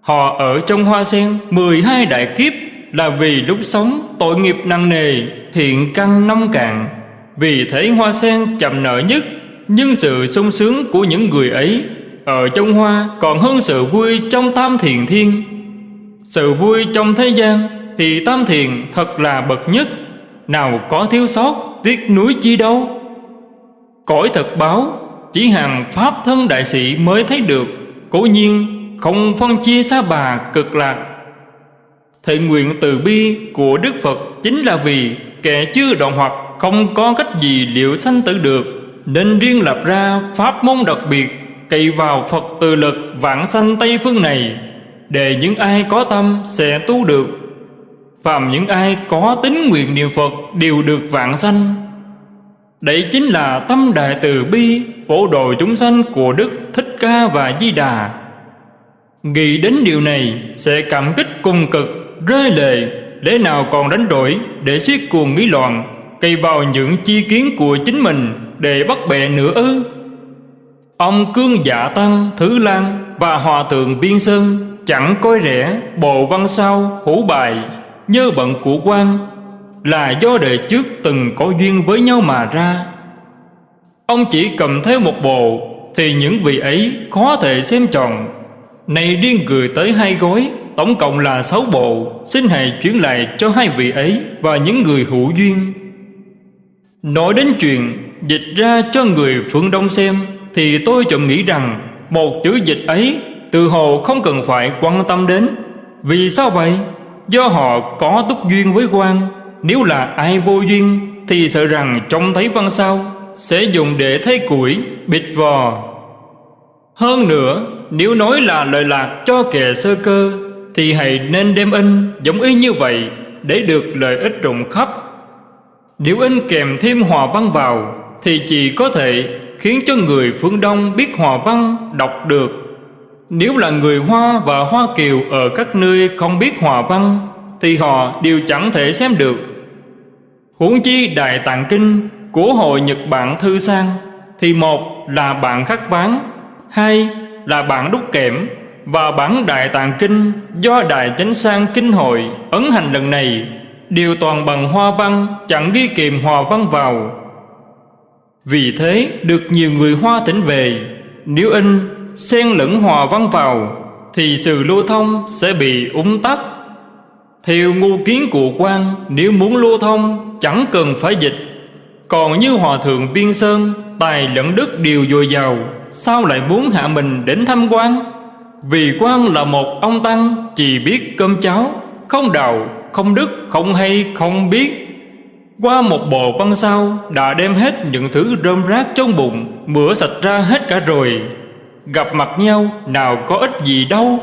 Speaker 1: Họ ở trong hoa sen 12 đại kiếp Là vì lúc sống tội nghiệp nặng nề, Thiện căn nông cạn. Vì thế hoa sen chậm nợ nhất, Nhưng sự sung sướng của những người ấy Ở trong hoa còn hơn sự vui trong tam thiền thiên. Sự vui trong thế gian Thì tam thiền thật là bậc nhất. Nào có thiếu sót, tiếc núi chi đâu. Cõi thật báo, Chỉ hàng Pháp thân đại sĩ mới thấy được. Cố nhiên, không phân chia xa bà cực lạc. Thệ nguyện từ bi của Đức Phật Chính là vì kẻ chưa đoạn hoặc Không có cách gì liệu sanh tử được, Nên riêng lập ra pháp môn đặc biệt, Cậy vào Phật từ lực vãng sanh Tây phương này, Để những ai có tâm sẽ tu được. Phàm những ai có tính nguyện niệm Phật Đều được vãng sanh. Đấy chính là tâm đại từ bi, Phổ độ chúng sanh của Đức Thích Ca và Di Đà. Nghĩ đến điều này, sẽ cảm kích cùng cực, Rơi lệ. Lẽ nào còn đánh đổi Để siết cuồng nghĩ loạn, Cây vào những chi kiến của chính mình Để bắt bẻ nữa ư? Ông Cương Dạ Tăng, Thứ Lan Và Hòa Thượng Biên Sơn Chẳng coi rẻ Bộ văn sao hữu bài, Nhớ bận của quan là do đời trước từng có duyên với nhau mà ra. Ông chỉ cầm theo một bộ, Thì những vị ấy khó thể xem tròn này riêng gửi tới hai gói Tổng cộng là sáu bộ, Xin hãy chuyển lại cho hai vị ấy Và những người hữu duyên. Nói đến chuyện Dịch ra cho người phương Đông xem, Thì tôi chậm nghĩ rằng Một chữ dịch ấy Từ hồ không cần phải quan tâm đến. Vì sao vậy? Do họ có túc duyên với quan. Nếu là ai vô duyên, Thì sợ rằng trông thấy văn sao, Sẽ dùng để thấy củi, Bịt vò. Hơn nữa, nếu nói là lời lạc cho kẻ sơ cơ, Thì hãy nên đem in giống y như vậy Để được lợi ích rộng khắp. Nếu in kèm thêm hòa văn vào, Thì chỉ có thể khiến cho người phương Đông biết hòa văn, đọc được. Nếu là người Hoa và Hoa Kiều ở các nơi không biết hòa văn, Thì họ đều chẳng thể xem được. Huống chi Đại Tạng Kinh của Hội Nhật Bản Thư Sang Thì một là bạn khắc bán, Hai là bản đúc kẽm và bản Đại Tạng Kinh do Đại Chánh Sang Kinh Hội ấn hành lần này đều toàn bằng hoa văn chẳng ghi kèm hòa văn vào. Vì thế, được nhiều người Hoa tỉnh về, nếu in xen lẫn hòa văn vào thì sự lưu thông sẽ bị úng tắc. Theo ngu kiến của quan nếu muốn lưu thông chẳng cần phải dịch. Còn như Hòa Thượng Biên Sơn tài lẫn đức đều dồi dào Sao lại muốn hạ mình đến thăm quan? Vì quan là một ông Tăng Chỉ biết cơm cháo Không đạo, không đức, không hay, không biết. Qua một bộ văn sao Đã đem hết những thứ rơm rác trong bụng Mửa sạch ra hết cả rồi. Gặp mặt nhau nào có ích gì đâu.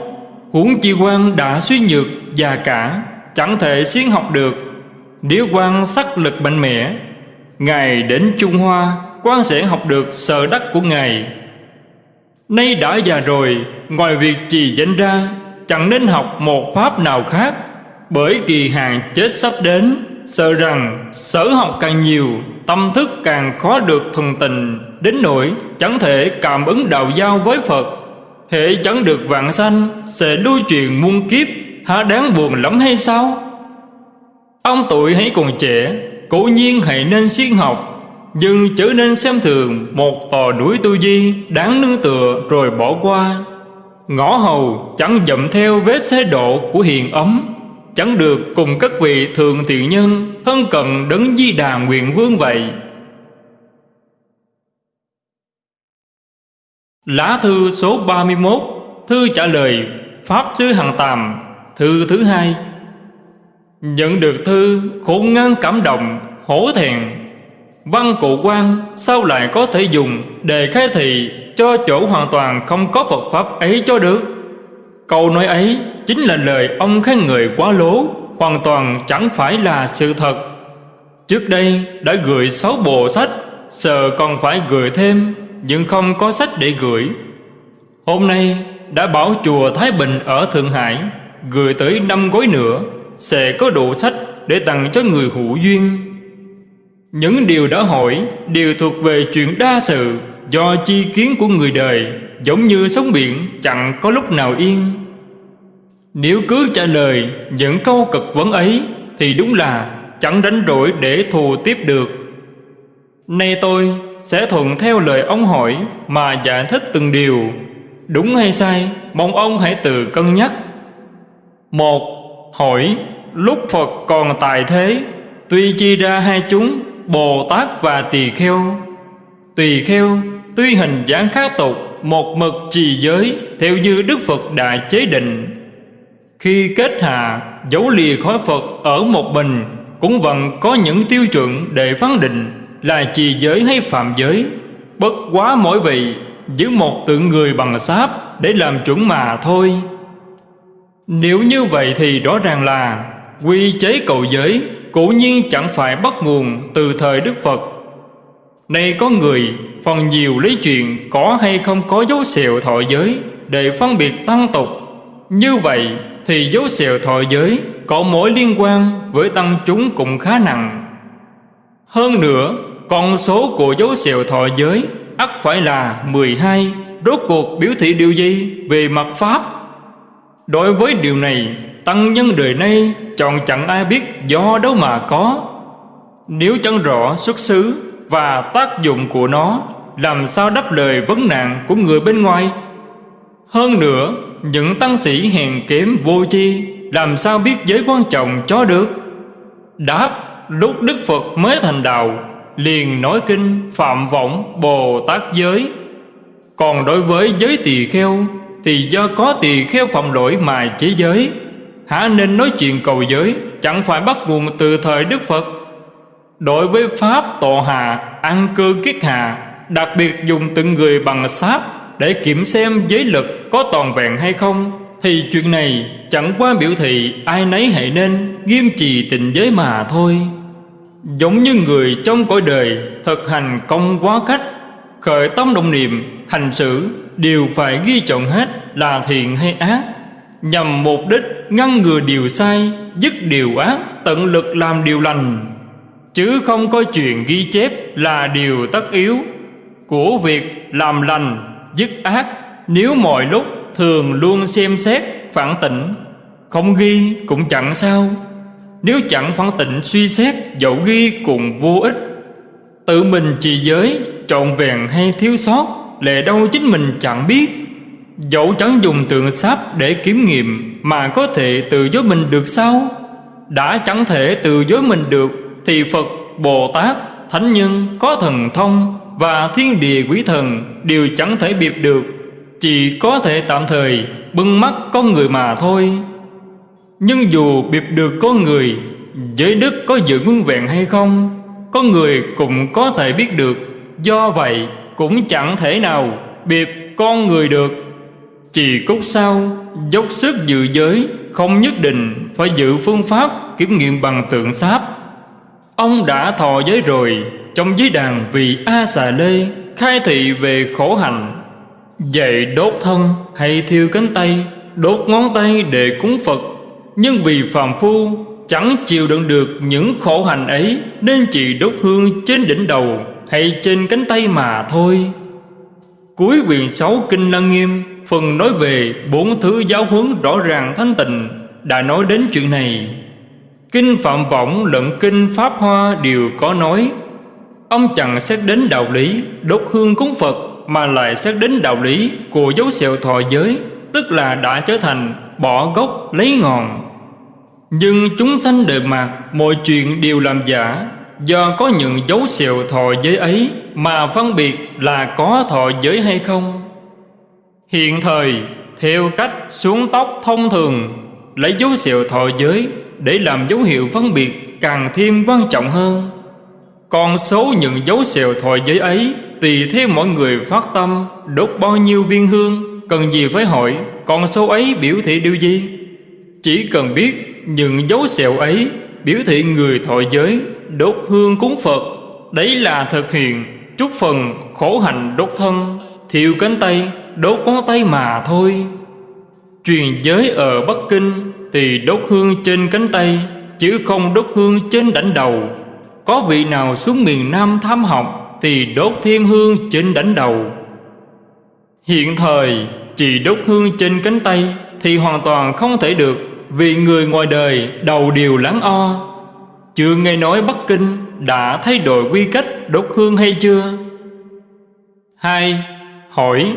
Speaker 1: Huống chi quan đã suy nhược già cả. Chẳng thể siêng học được. Nếu quan sắc lực mạnh mẽ, Ngài đến Trung Hoa, quan sẽ học được sở đắc của Ngài. Nay đã già rồi, Ngoài việc trì danh ra, Chẳng nên học một pháp nào khác, Bởi kỳ hạn chết sắp đến, Sợ rằng sở học càng nhiều, Tâm thức càng khó được thuần tình Đến nỗi chẳng thể cảm ứng đạo giao với Phật. Hệ chẳng được vạn sanh, Sẽ lưu truyền muôn kiếp há đáng buồn lắm hay sao? Ông tuổi hãy còn trẻ, Cố nhiên hãy nên siêng học, nhưng trở nên xem thường một tòa núi tu di đáng nương tựa rồi bỏ qua. Ngõ hầu chẳng dậm theo vết xe độ của hiền ấm, chẳng được cùng các vị thường thiện nhân thân cận đấng di đà nguyện vương vậy. Lá thư số 31 Thư trả lời Pháp Sư Hằng Tàm. Thư thứ hai. Nhận được thư, khổ ngăn cảm động, Hổ thẹn. Văn cụ quan, sao lại có thể dùng Để khai thị cho chỗ hoàn toàn không có Phật Pháp ấy cho được? Câu nói ấy chính là lời ông khen người quá lố, Hoàn toàn chẳng phải là sự thật. Trước đây đã gửi sáu bộ sách Sợ còn phải gửi thêm, Nhưng không có sách để gửi. Hôm nay đã bảo chùa Thái Bình ở Thượng Hải. Gửi tới năm gói nữa, Sẽ có đủ sách để tặng cho người hữu duyên. Những điều đã hỏi Đều thuộc về chuyện đa sự, Do chi kiến của người đời, Giống như sóng biển chẳng có lúc nào yên. Nếu cứ trả lời những câu cực vấn ấy, Thì đúng là chẳng đánh đổi để thù tiếp được. Nay tôi sẽ thuận theo lời ông hỏi Mà giải thích từng điều. Đúng hay sai, Mong ông hãy tự cân nhắc. Một, Hỏi, Lúc Phật còn tại thế, Tuy chia ra hai chúng, Bồ Tát và Tỳ Kheo. Tỳ Kheo, Tuy hình dáng khác tục, Một mực trì giới, Theo như Đức Phật đã chế định. Khi kết hạ, Dấu lìa khỏi Phật ở một mình, Cũng vẫn có những tiêu chuẩn để phán định Là trì giới hay phạm giới. Bất quá mỗi vị, Giữ một tượng người bằng sáp Để làm chuẩn mà thôi. Nếu như vậy thì rõ ràng là Quy chế cầu giới Cố nhiên chẳng phải bắt nguồn Từ thời Đức Phật. Nay có người phần nhiều lấy chuyện Có hay không có dấu xẹo thọ giới Để phân biệt tăng tục Như vậy thì dấu xẹo thọ giới Có mối liên quan với tăng chúng cũng khá nặng. Hơn nữa, Con số của dấu xẹo thọ giới ắt phải là 12 Rốt cuộc biểu thị điều gì về mặt Pháp? Đối với điều này, Tăng nhân đời nay, chọn chẳng ai biết do đâu mà có. Nếu chẳng rõ xuất xứ và tác dụng của nó, Làm sao đáp lời vấn nạn của người bên ngoài? Hơn nữa, Những tăng sĩ hèn kém vô chi Làm sao biết giới quan trọng cho được? Đáp, lúc Đức Phật mới thành đạo, liền nói kinh phạm võng Bồ Tát giới. Còn đối với giới tỳ kheo thì do có tỳ kheo phạm lỗi mà chế giới. Hả nên nói chuyện cầu giới, Chẳng phải bắt nguồn từ thời Đức Phật. Đối với Pháp, tọa hà Ăn cư kiết hà Đặc biệt dùng từng người bằng sáp Để kiểm xem giới lực có toàn vẹn hay không, Thì chuyện này chẳng qua biểu thị Ai nấy hãy nên nghiêm trì tình giới mà thôi. Giống như người trong cõi đời Thực hành công quá cách, Khởi tâm động niệm, Hành xử Đều phải ghi chọn hết là thiện hay ác. Nhằm mục đích ngăn ngừa điều sai, Dứt điều ác, Tận lực làm điều lành. Chứ không có chuyện ghi chép là điều tất yếu. Của việc làm lành, dứt ác, Nếu mọi lúc thường luôn xem xét, phản tỉnh. Không ghi cũng chẳng sao. Nếu chẳng phản tỉnh suy xét, Dẫu ghi cùng vô ích. Tự mình trì giới, Trọn vẹn hay thiếu sót Lệ đâu chính mình chẳng biết. Dẫu chẳng dùng tượng sáp để kiểm nghiệm Mà có thể tự dối mình được sao? Đã chẳng thể tự dối mình được Thì Phật, Bồ Tát, Thánh Nhân có thần thông Và thiên địa quý thần Đều chẳng thể biệt được. Chỉ có thể tạm thời Bưng mắt con người mà thôi. Nhưng dù biệt được con người Giới đức có giữ nguyên vẹn hay không Con người cũng có thể biết được. Do vậy cũng chẳng thể nào biệt con người được. Chỉ cốt sau Dốc sức giữ giới, Không nhất định phải giữ phương pháp Kiểm nghiệm bằng tượng sáp Ông đã thọ giới rồi, Trong giới đàn vì A xà lê Khai thị về khổ hạnh. Dạy đốt thân hay thiêu cánh tay, Đốt ngón tay để cúng Phật. Nhưng vì phàm phu, chẳng chịu đựng được những khổ hành ấy, Nên chỉ đốt hương trên đỉnh đầu hay trên cánh tay mà thôi. Cuối quyển 6 Kinh Lăng Nghiêm, Phần nói về bốn thứ giáo huấn rõ ràng thanh tịnh Đã nói đến chuyện này. Kinh Phạm Võng lẫn Kinh Pháp Hoa đều có nói, Ông chẳng xét đến đạo lý, đốt hương cúng Phật, Mà lại xét đến đạo lý của dấu sẹo thọ giới, Tức là đã trở thành bỏ gốc lấy ngọn. Nhưng chúng sanh đời mạt, Mọi chuyện đều làm giả Do có những dấu xẹo thọ giới ấy, Mà phân biệt là có thọ giới hay không? Hiện thời, theo cách xuống tóc thông thường, Lấy dấu xẹo thọ giới Để làm dấu hiệu phân biệt càng thêm quan trọng hơn. Còn số những dấu xẹo thọ giới ấy Tùy theo mỗi người phát tâm Đốt bao nhiêu viên hương, Cần gì phải hỏi, Còn số ấy biểu thị điều gì? Chỉ cần biết những dấu xẹo ấy Biểu thị người thọ giới. Đốt hương cúng Phật. Đấy là thực hiện chút phần khổ hạnh đốt thân. Thiêu cánh tay, đốt ngón tay mà thôi. Truyền giới ở Bắc Kinh Thì đốt hương trên cánh tay, Chứ không đốt hương trên đảnh đầu. Có vị nào xuống miền Nam tham học Thì đốt thêm hương trên đảnh đầu. Hiện thời, chỉ đốt hương trên cánh tay Thì hoàn toàn không thể được, Vì người ngoài đời đầu đều lắng o. Chưa nghe nói Bắc Kinh đã thay đổi quy cách đốt hương hay chưa? Hai, Hỏi,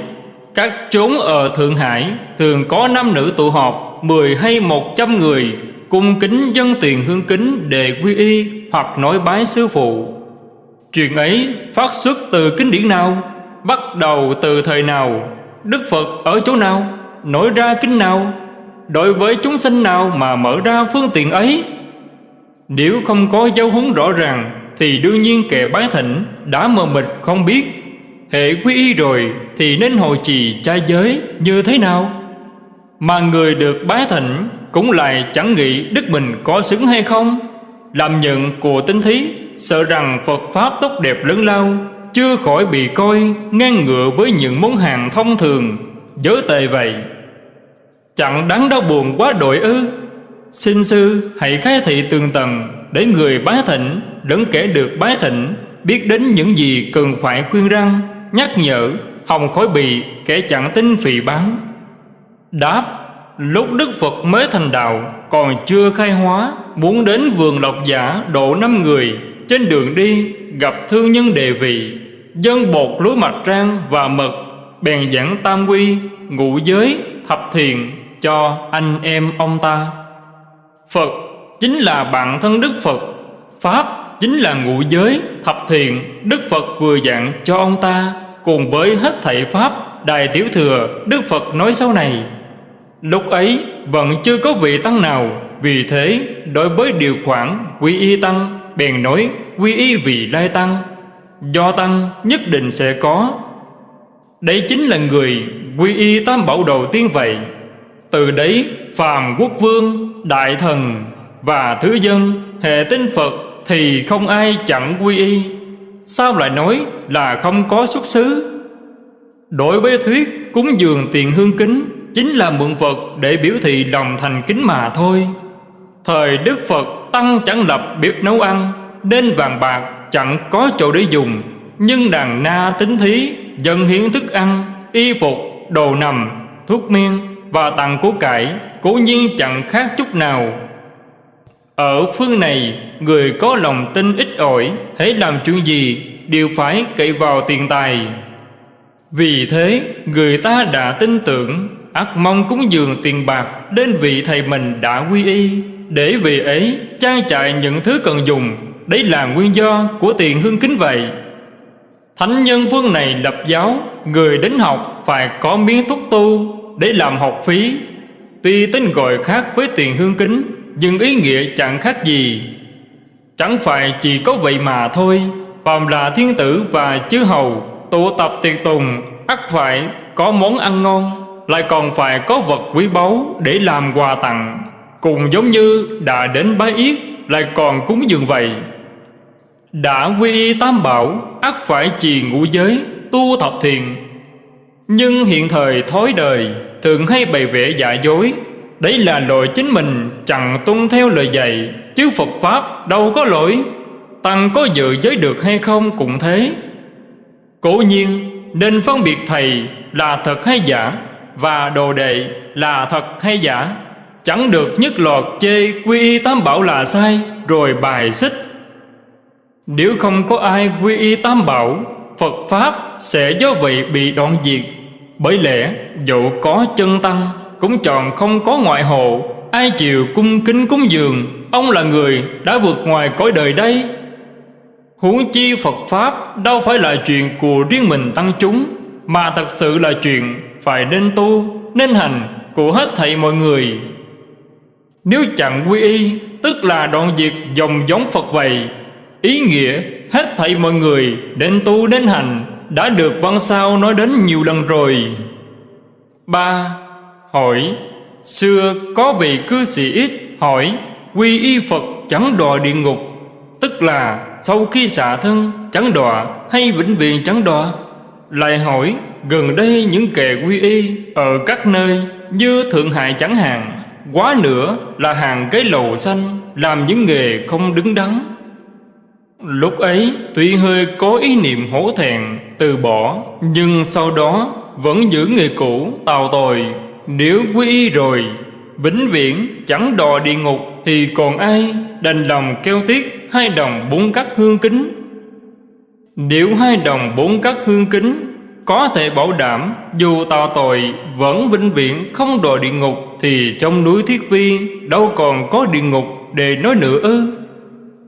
Speaker 1: Các chốn ở Thượng Hải thường có nam nữ tụ họp, mười hay một trăm người, cung kính dân tiền hương kính để quy y hoặc nói bái sư phụ. Chuyện ấy phát xuất từ kinh điển nào? Bắt đầu từ thời nào? Đức Phật ở chỗ nào? Nổi ra kinh nào? Đối với chúng sinh nào mà mở ra phương tiện ấy? Nếu không có giáo huấn rõ ràng, Thì đương nhiên kẻ bái thỉnh đã mờ mịt không biết. Hệ quy y rồi, thì nên hồi trì trai giới như thế nào? Mà người được bái thỉnh cũng lại chẳng nghĩ đức mình có xứng hay không? Làm nhận của tinh thí, Sợ rằng Phật Pháp tốt đẹp lớn lao, Chưa khỏi bị coi ngang ngựa với những món hàng thông thường. Giới tệ vậy. Chẳng đáng đau buồn quá đội ư? Xin sư, hãy khai thị tường tầng Để người bái thỉnh lẫn kẻ được bái thỉnh Biết đến những gì cần phải khuyên răng, Nhắc nhở Hồng khói bì, kẻ chẳng tin phì bán. Đáp, Lúc Đức Phật mới thành đạo, Còn chưa khai hóa, Muốn đến vườn lộc giả độ năm người, Trên đường đi gặp thương nhân đề vị, Dân bột lúa mạch rang và mật, Bèn giảng tam quy Ngũ giới, thập thiền Cho anh em ông ta. Phật chính là bạn thân Đức Phật. Pháp chính là ngũ giới thập thiện, Đức Phật vừa dặn cho ông ta Cùng với hết thảy Pháp Đại Tiểu Thừa Đức Phật nói sau này. Lúc ấy vẫn chưa có vị tăng nào. Vì thế đối với điều khoản quy y tăng Bèn nói quy y vị lai tăng. Do tăng nhất định sẽ có. Đấy chính là người quy y tam bảo đầu tiên vậy. Từ đấy phàm quốc vương, đại thần và thứ dân Hệ tinh Phật thì không ai chẳng quy y. Sao lại nói là không có xuất xứ? Đối với thuyết cúng dường tiền hương kính chính là mượn Phật để biểu thị lòng thành kính mà thôi. Thời Đức Phật tăng chẳng lập bếp nấu ăn, nên vàng bạc chẳng có chỗ để dùng, nhưng đàn na tính thí, dân hiến thức ăn, y phục, đồ nằm, thuốc men và tặng của cải, cố nhiên chẳng khác chút nào. Ở phương này, người có lòng tin ít ỏi, hãy làm chuyện gì đều phải cậy vào tiền tài. Vì thế, người ta đã tin tưởng ắt mong cúng dường tiền bạc đến vị thầy mình đã quy y để vì ấy trang trại những thứ cần dùng đấy là nguyên do của tiền hương kính vậy thánh nhân phương này lập giáo người đến học phải có miếng thuốc tu để làm học phí. Tuy tên gọi khác với tiền hương kính, nhưng ý nghĩa chẳng khác gì. Chẳng phải chỉ có vậy mà thôi, phàm là thiên tử và chư hầu, tụ tập tiệc tùng, ắt phải có món ăn ngon, lại còn phải có vật quý báu để làm quà tặng. Cùng giống như đã đến bái yết, lại còn cúng dường vậy. Đã quy y tam bảo, ắt phải trì ngũ giới, tu thập thiền. Nhưng hiện thời thói đời thường hay bày vẽ giả dối. Đấy là lỗi chính mình, chẳng tuân theo lời dạy, chứ phật pháp đâu có lỗi. Tăng có dự giới được hay không cũng thế. Cố nhiên, nên phân biệt thầy là thật hay giả, và đồ đệ là thật hay giả. Chẳng được nhất lọt chê quy y tam bảo là sai, rồi bài xích. Nếu không có ai quy y tam bảo, phật pháp sẽ do vậy bị đoạn diệt bởi lẽ, dẫu có chân tăng, cũng chọn không có ngoại hộ. Ai chịu cung kính cúng dường, ông là người đã vượt ngoài cõi đời đây. Huống chi phật pháp đâu phải là chuyện của riêng mình tăng chúng, mà thật sự là chuyện Phải nên tu, Nên hành của hết thảy mọi người. Nếu chẳng quy y, Tức là đoạn diệt dòng giống Phật vậy, Ý nghĩa hết thảy mọi người Nên tu nên hành. Đã được văn sao nói đến nhiều lần rồi. Ba, Hỏi, Xưa có vị cư sĩ ít hỏi, Quy y Phật chẳng đọa địa ngục, Tức là sau khi xả thân chẳng đọa hay vĩnh viễn chẳng đọa? Lại hỏi, gần đây những kẻ quy y Ở các nơi như Thượng Hải chẳng hạn, Quá nữa là hàng cái lầu xanh, Làm những nghề không đứng đắn. Lúc ấy tuy hơi có ý niệm hổ thẹn từ bỏ, Nhưng sau đó vẫn giữ người cũ tào tồi. Nếu quy y rồi, Vĩnh viễn chẳng đò địa ngục Thì còn ai đành lòng kêu tiếc Hai đồng bốn cắt hương kính? Nếu hai đồng bốn cắt hương kính, Có thể bảo đảm Dù tào tội vẫn vĩnh viễn không đò địa ngục Thì trong núi Thiết Vi Đâu còn có địa ngục để nói nữa ư?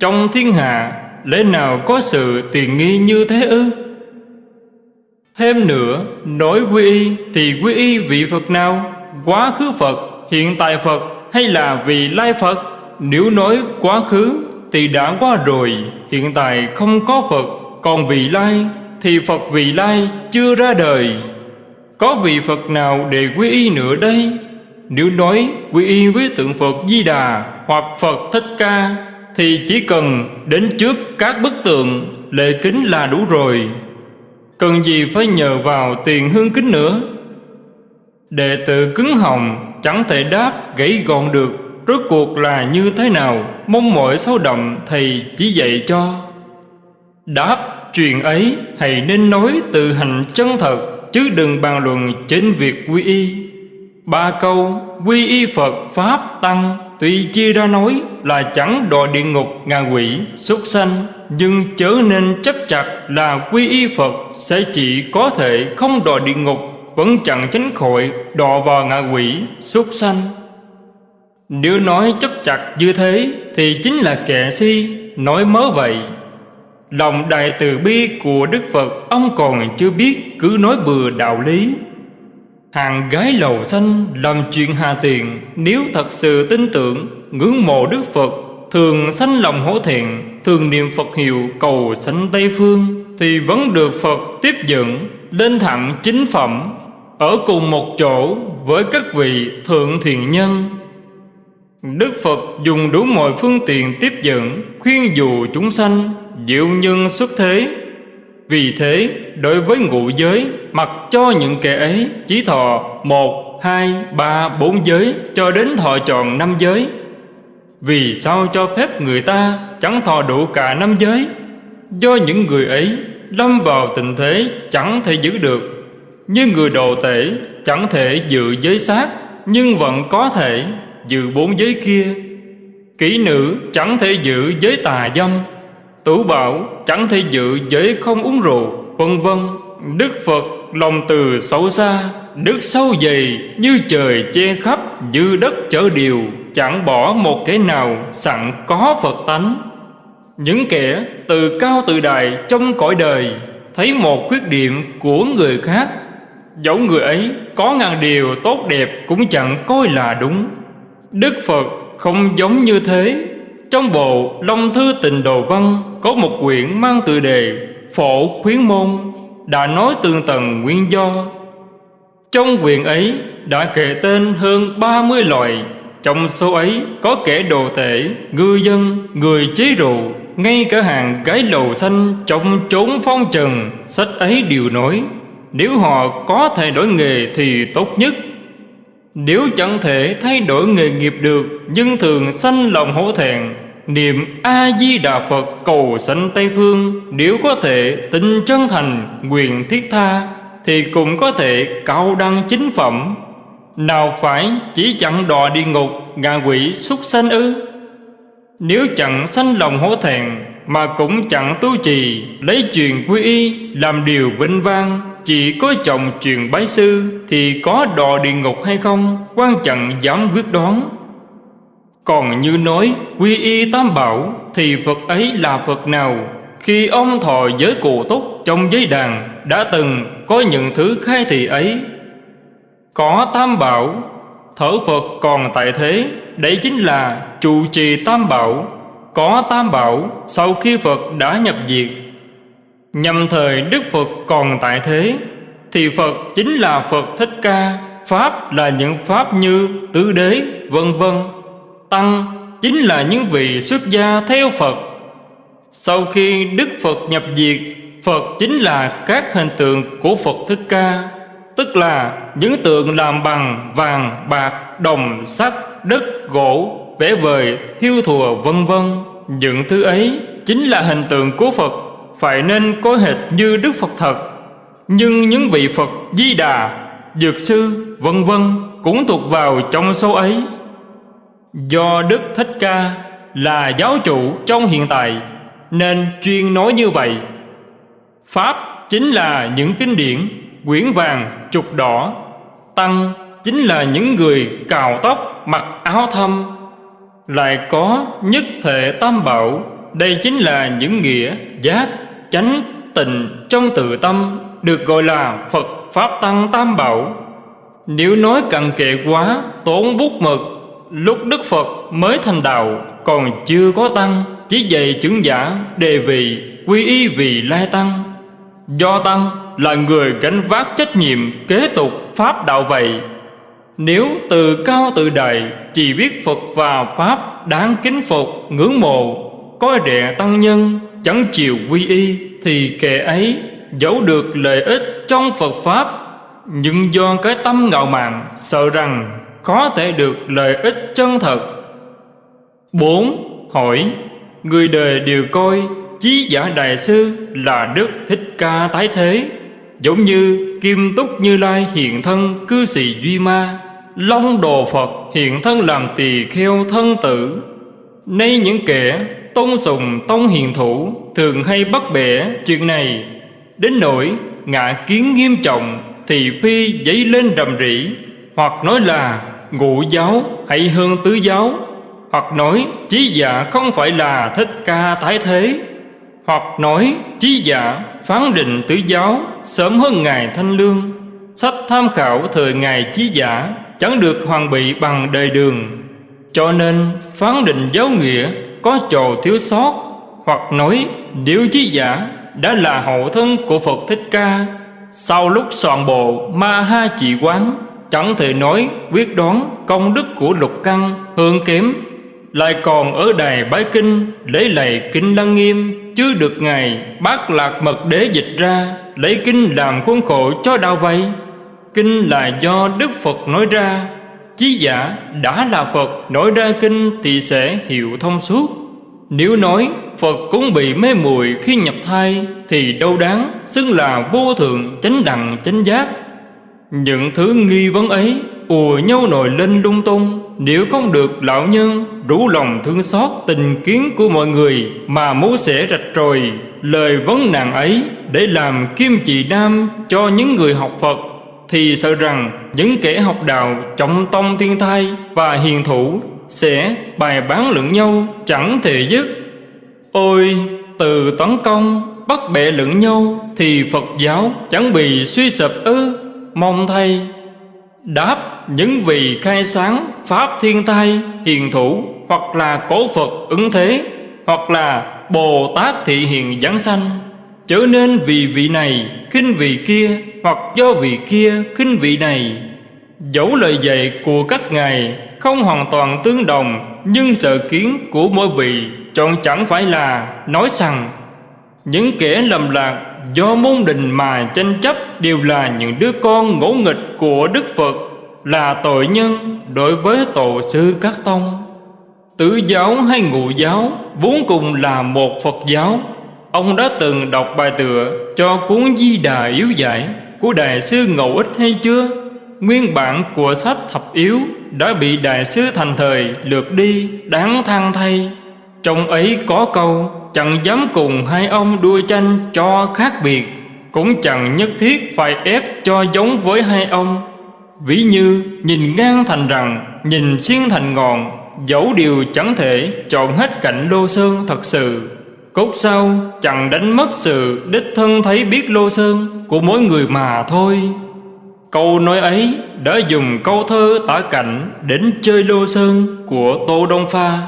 Speaker 1: Trong thiên hạ, Lẽ nào có sự tiền nghi như thế ư? Thêm nữa Nói quy y thì quy y vị Phật nào? Quá khứ Phật, hiện tại Phật hay là vị lai Phật? Nếu nói quá khứ thì đã qua rồi, Hiện tại không có Phật, Còn vị lai thì Phật vị lai chưa ra đời. Có vị Phật nào để quy y nữa đây? Nếu nói quy y với tượng Phật Di Đà Hoặc Phật Thích Ca Thì chỉ cần đến trước các bức tượng Lệ kính là đủ rồi. Cần gì phải nhờ vào tiền hương kính nữa? Đệ tử cứng họng, chẳng thể đáp, gãy gọn được. Rốt cuộc là như thế nào? Mong mỏi sâu đậm, thầy chỉ dạy cho. Đáp, chuyện ấy hãy nên nói từ hành chân thật, Chứ đừng bàn luận trên việc quy y. Ba câu, quy y Phật Pháp Tăng Tuy chia ra nói là chẳng đòi địa ngục, ngạ quỷ xuất sanh. Nhưng chớ nên chấp chặt là quy y Phật Sẽ chỉ có thể không đòi địa ngục, vẫn chẳng tránh khỏi đọa vào ngạ quỷ, súc sanh. Nếu nói chấp chặt như thế thì chính là kẻ si, nói mớ vậy. Lòng đại từ bi của đức phật, ông còn chưa biết cứ nói bừa đạo lý. Hàng gái lầu xanh làm chuyện hà tiền, nếu thật sự tin tưởng, ngưỡng mộ đức phật, thường sanh lòng hổ thiện thường niệm phật hiệu cầu sanh tây phương thì vẫn được phật tiếp dẫn lên thẳng chính phẩm ở cùng một chỗ với các vị thượng thiện nhân. Đức Phật dùng đủ mọi phương tiện tiếp dẫn Khuyên dụ chúng sanh Diệu nhân xuất thế. Vì thế đối với ngũ giới Mặc cho những kẻ ấy Chỉ thọ một, hai, ba, bốn giới Cho đến thọ tròn năm giới. Vì sao cho phép người ta Chẳng thọ đủ cả năm giới? Do những người ấy Lâm vào tình thế chẳng thể giữ được. Như người đồ tể chẳng thể dự giới sát Nhưng vẫn có thể dự bốn giới kia. Kỹ nữ chẳng thể giữ giới tà dâm, Tủ bảo chẳng thể dự giới không uống rượu, Vân vân. Đức Phật lòng từ sâu xa, Đức sâu dày như trời che khắp Như đất chở điều. Chẳng bỏ một kẻ nào sẵn có Phật tánh. Những kẻ từ cao từ đại trong cõi đời Thấy một khuyết điểm của người khác, Dẫu người ấy có ngàn điều tốt đẹp Cũng chẳng coi là đúng. Đức Phật không giống như thế. Trong bộ Long Thư Tịnh Đồ Văn Có một quyển mang tựa đề Phổ Khuyến Môn Đã nói tường tầng nguyên do. Trong quyển ấy đã kể tên hơn 30 loại trong số ấy có kẻ đồ tể, ngư dân, người chế rượu Ngay cả hàng gái lầu xanh trong chốn phong trần Sách ấy đều nói nếu họ có thể đổi nghề thì tốt nhất. Nếu chẳng thể thay đổi nghề nghiệp được Nhưng thường sanh lòng hổ thẹn Niệm A-di-đà Phật cầu sanh Tây Phương Nếu có thể tình chân thành nguyện thiết tha Thì cũng có thể cao đăng chính phẩm. Nào phải chỉ chặn đọa địa ngục, ngạ quỷ xuất sanh ư? Nếu chẳng sanh lòng hổ thẹn, Mà cũng chẳng tu trì, Lấy truyền quy y, làm điều vinh vang, chỉ có chồng truyền bái sư, Thì có đò địa ngục hay không, quan chẳng dám quyết đoán. Còn như nói, quy y tam bảo, Thì Phật ấy là Phật nào? Khi ông thọ giới cụ túc trong giới đàn, Đã từng có những thứ khai thị ấy có tam bảo, Thở Phật còn tại thế. Đấy chính là trụ trì tam bảo. Có tam bảo, Sau khi Phật đã nhập diệt Nhằm thời Đức Phật còn tại thế, Thì Phật chính là Phật Thích Ca. Pháp là những Pháp như tứ đế, vân vân. Tăng chính là những vị xuất gia theo Phật. Sau khi Đức Phật nhập diệt, Phật chính là các hình tượng của Phật Thích Ca. Tức là những tượng làm bằng vàng, bạc, đồng, sắt, đất, gỗ, vẽ vời, thiêu thùa vân vân. Những thứ ấy chính là hình tượng của Phật Phải nên có hệt như Đức Phật thật. Nhưng những vị Phật Di Đà, Dược Sư, vân vân cũng thuộc vào trong số ấy. Do Đức Thích Ca là giáo chủ trong hiện tại Nên chuyên nói như vậy. Pháp chính là những kinh điển. Quyển vàng, trục đỏ. Tăng chính là những người cào tóc, mặc áo thâm. Lại có nhất thể tam bảo. Đây chính là những nghĩa giác, chánh, tình trong tự tâm Được gọi là Phật Pháp Tăng Tam Bảo. Nếu nói cặn kệ quá, tốn bút mực. Lúc Đức Phật mới thành đạo Còn chưa có tăng Chỉ dạy chứng giả đề vị Quy y vì lai tăng. Do tăng là người gánh vác trách nhiệm Kế tục Pháp đạo vậy. Nếu từ cao từ đại Chỉ biết Phật và Pháp Đáng kính phục ngưỡng mộ Coi rẻ tăng nhân Chẳng chịu quy y Thì kẻ ấy giấu được lợi ích trong Phật Pháp. Nhưng do cái tâm ngạo mạn, Sợ rằng có thể được lợi ích chân thật. Bốn, Hỏi, Người đời đều coi Chí giả Đại Sư là Đức Thích Ca tái thế. Giống như Kim Túc Như Lai hiện thân cư sĩ Duy Ma, Long Đồ Phật hiện thân làm tỳ kheo thân tử. Nay những kẻ tôn sùng tông hiền thủ Thường hay bắt bẻ chuyện này. Đến nỗi ngạ kiến nghiêm trọng Thì phi dấy lên rầm rỉ Hoặc nói là ngũ giáo hay hơn tứ giáo, Hoặc nói trí giả không phải là thích ca tái thế. Hoặc nói trí giả, phán định tứ giáo, Sớm hơn Ngài Thanh Lương. Sách tham khảo thời Ngài trí giả, Chẳng được hoàn bị bằng đời đường. Cho nên, phán định giáo nghĩa Có chỗ thiếu sót. Hoặc nói, nếu trí giả Đã là hậu thân của Phật Thích Ca, Sau lúc soạn bộ Ma Ha Chỉ Quán, Chẳng thể nói quyết đoán công đức của lục căn, hơn kém lại còn ở đài bái kinh, Lấy lạy kinh lăng nghiêm, Chứ được Ngài bác lạc mật đế dịch ra, Lấy kinh làm khuôn khổ cho đạo vậy Kinh là do Đức Phật nói ra, Chí giả đã là Phật, nói ra kinh thì sẽ hiểu thông suốt. Nếu nói Phật cũng bị mê muội khi nhập thai, Thì đâu đáng xưng là vô thượng chánh đẳng chánh giác. Những thứ nghi vấn ấy ùa nhau nổi lên lung tung, Nếu không được lão nhân đủ lòng thương xót tình kiến của mọi người Mà muốn sẽ rạch rồi. Lời vấn nạn ấy Để làm kim chỉ nam cho những người học Phật, Thì sợ rằng những kẻ học đạo trọng tông thiên thai và hiền thủ Sẽ bài bán lẫn nhau chẳng thể dứt. Ôi, từ tấn công bắt bẻ lẫn nhau Thì Phật giáo chẳng bị suy sụp ư. Mong thay Đáp, những vị khai sáng Pháp thiên thai hiền thủ, Hoặc là cổ Phật ứng thế, Hoặc là Bồ Tát thị hiền giảng sanh Trở nên vì vị này khinh vị kia, Hoặc do vị kia khinh vị này. Dẫu lời dạy của các ngài Không hoàn toàn tương đồng, Nhưng sợ kiến của mỗi vị Chọn chẳng phải là nói rằng, Những kẻ lầm lạc Do môn đình mà tranh chấp Đều là những đứa con ngỗ nghịch của Đức Phật, Là tội nhân đối với tổ sư các tông. Tứ giáo hay ngụ giáo Vốn cùng là một Phật giáo. Ông đã từng đọc bài tựa Cho cuốn Di Đà Yếu Giải Của Đại sư Ngẫu Ích hay chưa? Nguyên bản của sách thập yếu Đã bị Đại sư thành thời lượt đi, Đáng than thay. Trong ấy có câu Chẳng dám cùng hai ông đua tranh cho khác biệt, Cũng chẳng nhất thiết phải ép cho giống với hai ông. Ví như, nhìn ngang thành rằng, Nhìn xiên thành ngọn, Dẫu điều chẳng thể chọn hết cạnh lô sơn thật sự. Cốt sau chẳng đánh mất sự đích thân thấy biết lô sơn của mỗi người mà thôi. Câu nói ấy đã dùng câu thơ tả cảnh đến chơi lô sơn của Tô Đông Pha.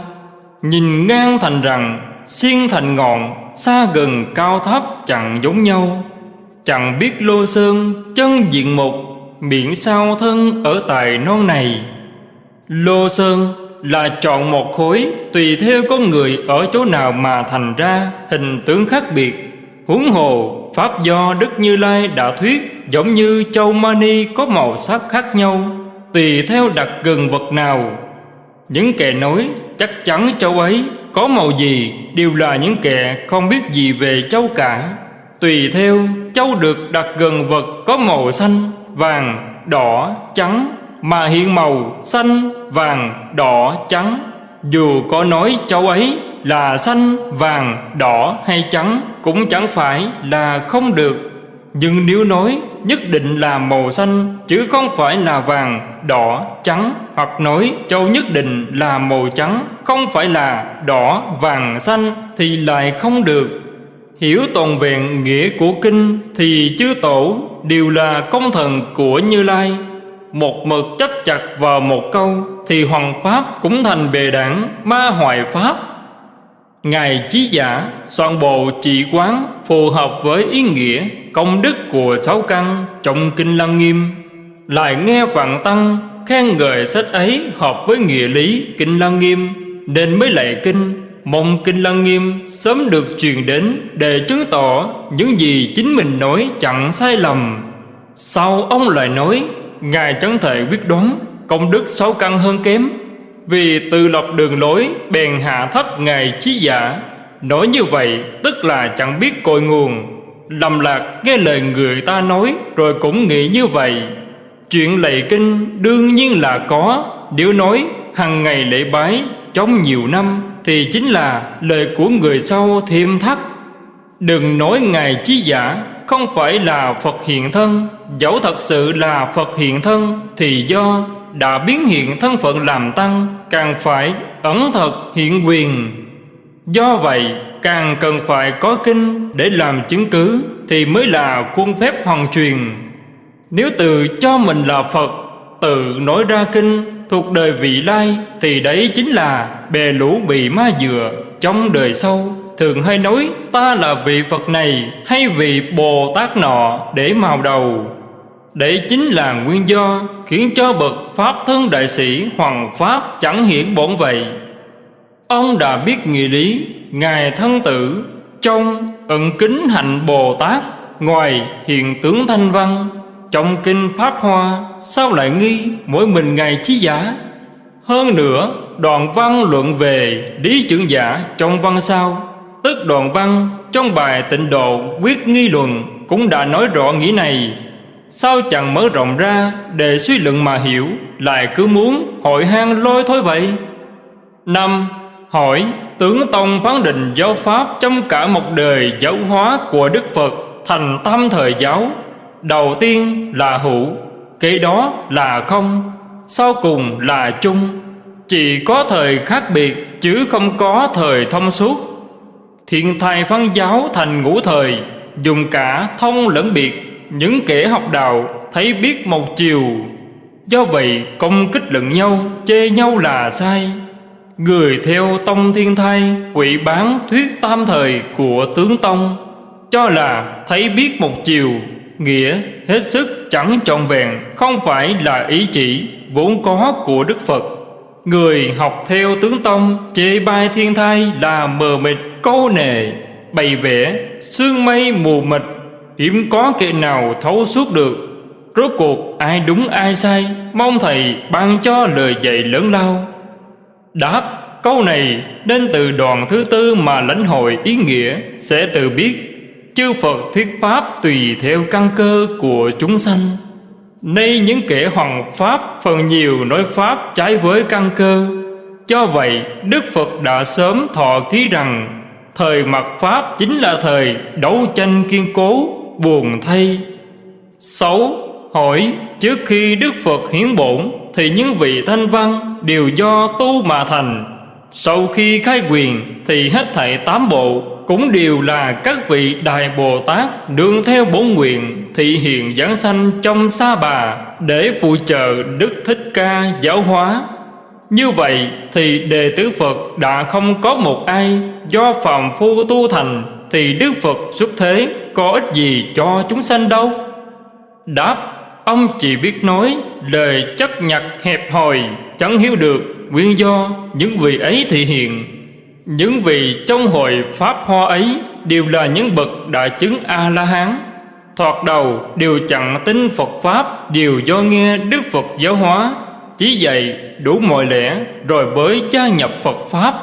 Speaker 1: Nhìn ngang thành rằng xiên thành ngọn, xa gần cao thấp chẳng giống nhau. Chẳng biết lô sơn chân diện mục, miệng sao thân ở tài non này. Lô sơn là chọn một khối tùy theo con người ở chỗ nào mà thành ra hình tướng khác biệt. Huống hồ Pháp do Đức Như Lai đã thuyết giống như châu mani có màu sắc khác nhau Tùy theo đặt gần vật nào Những kẻ nói chắc chắn châu ấy có màu gì Đều là những kẻ không biết gì về châu cả. Tùy theo châu được đặt gần vật có màu xanh, vàng, đỏ, trắng. Mà hiện màu xanh, vàng, đỏ, trắng. Dù có nói châu ấy là xanh, vàng, đỏ hay trắng Cũng chẳng phải là không được nhưng nếu nói nhất định là màu xanh Chứ không phải là vàng, đỏ, trắng Hoặc nói châu nhất định là màu trắng Không phải là đỏ, vàng, xanh Thì lại không được. Hiểu toàn vẹn nghĩa của kinh Thì chư tổ đều là công thần của Như Lai. Một mực chấp chặt vào một câu Thì hoàng pháp cũng thành bề đảng Ma hoại pháp. Ngài Chí Giả soạn bộ trị quán phù hợp với ý nghĩa công đức của sáu căn trong Kinh Lăng Nghiêm. Lại nghe Vạn Tăng khen ngợi sách ấy hợp với nghĩa lý Kinh Lăng Nghiêm, Nên mới lạy kinh, Mong Kinh Lăng Nghiêm sớm được truyền đến Để chứng tỏ những gì chính mình nói chẳng sai lầm. Sau ông lại nói, Ngài chẳng thể quyết đoán công đức sáu căn hơn kém, vì tự lập đường lối bèn hạ thấp Ngài trí giả. Nói như vậy, tức là chẳng biết cội nguồn. Lầm lạc nghe lời người ta nói, Rồi cũng nghĩ như vậy. Chuyện lạy kinh đương nhiên là có. Nếu nói hàng ngày lễ bái, trong nhiều năm, Thì chính là lời của người sau thêm thắt. Đừng nói Ngài trí giả, không phải là Phật hiện thân. Dẫu thật sự là Phật hiện thân, Thì do đã biến hiện thân phận làm tăng, càng phải ẩn thật hiện quyền. Do vậy càng cần phải có kinh để làm chứng cứ thì mới là khuôn phép hoàn truyền. Nếu tự cho mình là phật, tự nói ra kinh thuộc đời vị lai thì đấy chính là bè lũ bị ma dừa trong đời sau. Thường hay nói, ta là vị phật này hay vị bồ tát nọ để màu đầu? Đấy chính là nguyên do khiến cho bậc Pháp thân đại sĩ Hoàng Pháp chẳng hiển bổn vậy. Ông đã biết nghĩa lý Ngài thân tử, Trong ẩn kính hạnh Bồ Tát, Ngoài hiện tướng thanh văn, Trong kinh Pháp Hoa, Sao lại nghi mỗi mình Ngài trí giả? Hơn nữa đoạn văn luận về Lý trưởng giả trong văn sau Tức đoạn văn trong bài tịnh độ quyết nghi luận Cũng đã nói rõ nghĩa này. Sao chẳng mở rộng ra để suy luận mà hiểu, Lại cứ muốn hội hang lôi thôi vậy? Năm Hỏi, tướng Tông phán định giáo Pháp Trong cả một đời giáo hóa của Đức Phật Thành tam thời giáo. Đầu tiên là hữu, Kế đó là không, Sau cùng là chung. Chỉ có thời khác biệt Chứ không có thời thông suốt. Thiện thai phán giáo thành ngũ thời, Dùng cả thông lẫn biệt. Những kẻ học đạo thấy biết một chiều. Do vậy công kích lẫn nhau, Chê nhau là sai. Người theo tông thiên thai, Quỷ bán thuyết tam thời của tướng tông. Cho là thấy biết một chiều, Nghĩa hết sức chẳng trọn vẹn, Không phải là ý chỉ, vốn có của Đức Phật. Người học theo tướng tông, Chê bai thiên thai là mờ mịt, câu nề, Bày vẽ, sương mây mù mịt. Hiếm có kẻ nào thấu suốt được. Rốt cuộc ai đúng ai sai, Mong Thầy ban cho lời dạy lớn lao. Đáp, Câu này nên từ đoàn thứ tư mà lãnh hội ý nghĩa Sẽ tự biết. Chư Phật thuyết Pháp tùy theo căn cơ của chúng sanh. Nay những kẻ hoàng Pháp phần nhiều nói Pháp trái với căn cơ. Cho vậy, Đức Phật đã sớm thọ ký rằng, Thời mặt Pháp chính là thời đấu tranh kiên cố, buồn thay. 6. Hỏi, trước khi Đức Phật hiến bổn, Thì những vị thanh văn đều do tu mà thành. Sau khi khai quyền, Thì hết thảy tám bộ Cũng đều là các vị Đại Bồ Tát Đương theo bốn nguyện Thị hiện giảng sanh trong sa bà Để phụ trợ Đức Thích Ca giáo hóa. Như vậy thì đệ tử Phật đã không có một ai Do phàm phu tu thành Thì Đức Phật xuất thế Có ích gì cho chúng sanh đâu? Đáp Ông chỉ biết nói lời chấp nhặt hẹp hòi, Chẳng hiểu được nguyên do những vị ấy thị hiện. Những vị trong hội Pháp Hoa ấy Đều là những bậc đại chứng A-la-hán. Thoạt đầu đều chẳng tin Phật Pháp, Đều do nghe Đức Phật giáo hóa. Chỉ dạy đủ mọi lẽ Rồi mới gia nhập Phật Pháp.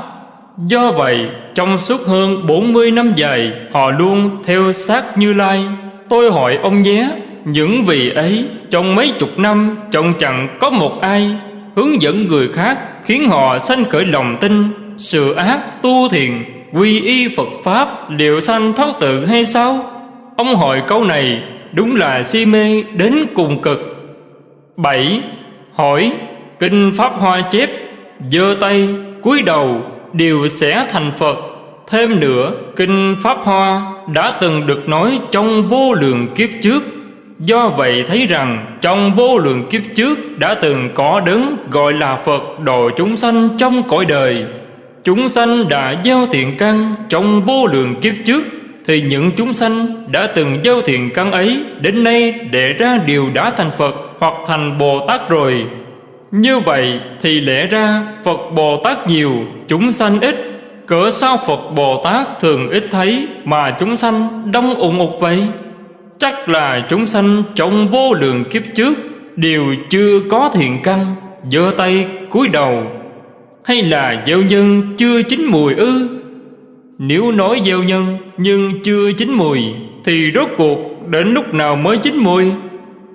Speaker 1: Do vậy, trong suốt hơn 40 năm dài, Họ luôn theo sát Như Lai. Tôi hỏi ông nhé những vị ấy, trong mấy chục năm, Trong chẳng có một ai Hướng dẫn người khác Khiến họ sanh khởi lòng tin, Sự ác tu thiền Quy y Phật Pháp Liệu sanh thoát tự hay sao? Ông hỏi câu này Đúng là si mê đến cùng cực. Bảy, Hỏi, Kinh Pháp Hoa chép, giơ tay, cúi đầu, Đều sẽ thành Phật. Thêm nữa, Kinh Pháp Hoa Đã từng được nói trong vô lượng kiếp trước. Do vậy thấy rằng trong vô lượng kiếp trước đã từng có đấng gọi là Phật độ chúng sanh trong cõi đời. Chúng sanh đã gieo thiện căn trong vô lượng kiếp trước thì những chúng sanh đã từng gieo thiện căn ấy đến nay để ra điều đã thành Phật hoặc thành Bồ Tát rồi. Như vậy thì lẽ ra Phật Bồ Tát nhiều, chúng sanh ít. Cỡ sao Phật Bồ Tát thường ít thấy mà chúng sanh đông ủng ục vậy? Chắc là chúng sanh trong vô lượng kiếp trước Đều chưa có thiện căn, giơ tay cúi đầu. Hay là gieo nhân chưa chín mùi ư? Nếu nói gieo nhân nhưng chưa chín mùi, Thì rốt cuộc đến lúc nào mới chín mùi?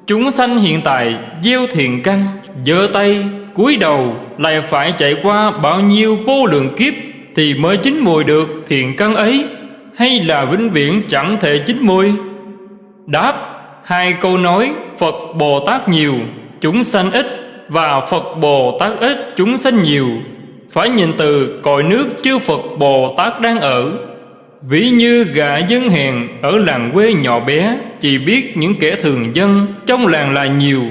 Speaker 1: Chúng sanh hiện tại gieo thiện căn, giơ tay cúi đầu Lại phải chạy qua bao nhiêu vô lượng kiếp Thì mới chín mùi được thiện căn ấy? Hay là vĩnh viễn chẳng thể chín mùi? Đáp, Hai câu nói, Phật Bồ Tát nhiều, Chúng sanh ít, Và Phật Bồ Tát ít, Chúng sanh nhiều. Phải nhìn từ cội nước chư Phật Bồ Tát đang ở. Ví như gã dân hèn Ở làng quê nhỏ bé, Chỉ biết những kẻ thường dân, Trong làng là nhiều.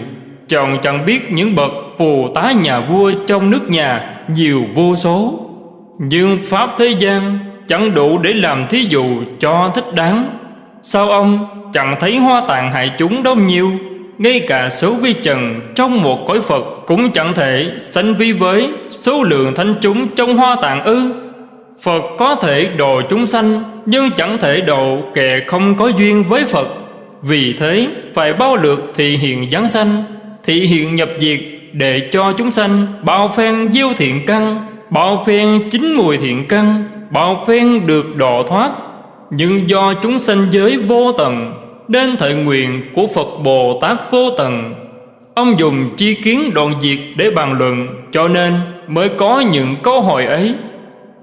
Speaker 1: Chồng chẳng biết những bậc phù tá nhà vua Trong nước nhà, nhiều vô số. Nhưng Pháp thế gian Chẳng đủ để làm thí dụ cho thích đáng. Sao ông chẳng thấy hoa tạng hại chúng đâu nhiêu, Ngay cả số vi trần trong một cõi Phật Cũng chẳng thể sánh vi với số lượng thánh chúng trong hoa tạng ư. Phật có thể độ chúng sanh Nhưng chẳng thể độ kẻ không có duyên với Phật. Vì thế phải bao lượt thị hiện giáng sanh Thị hiện nhập diệt để cho chúng sanh Bao phen diêu thiện căn Bao phen chính mùi thiện căn Bao phen được độ thoát nhưng do chúng sanh giới vô tận, Nên thời nguyện của Phật Bồ Tát vô tận. Ông dùng chi kiến đoạn diệt để bàn luận, Cho nên mới có những câu hỏi ấy.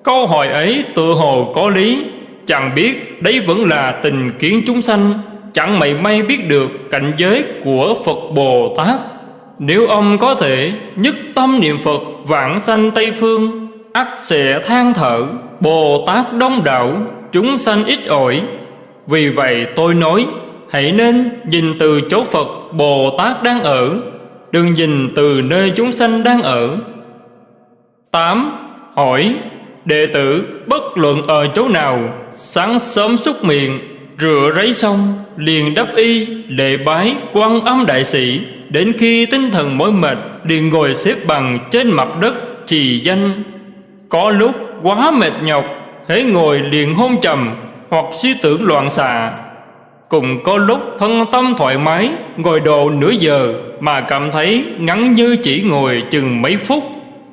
Speaker 1: Câu hỏi ấy tự hồ có lý, Chẳng biết đấy vẫn là tình kiến chúng sanh, Chẳng mảy may biết được cảnh giới của Phật Bồ Tát. Nếu ông có thể nhất tâm niệm Phật vãng sanh Tây Phương, ắt sẽ than thở, Bồ Tát đông đảo chúng sanh ít ỏi. Vì vậy tôi nói, Hãy nên nhìn từ chỗ Phật Bồ Tát đang ở. Đừng nhìn từ nơi chúng sanh đang ở. 8. Hỏi, Đệ tử, bất luận ở chỗ nào, Sáng sớm xúc miệng, Rửa ráy xong, Liền đắp y lệ bái, quan âm đại sĩ. Đến khi tinh thần mỏi mệt, liền ngồi xếp bằng trên mặt đất, trì danh. Có lúc quá mệt nhọc hễ ngồi liền hôn trầm hoặc suy tưởng loạn xạ. Cùng có lúc thân tâm thoải mái, ngồi độ nửa giờ mà cảm thấy ngắn như chỉ ngồi chừng mấy phút.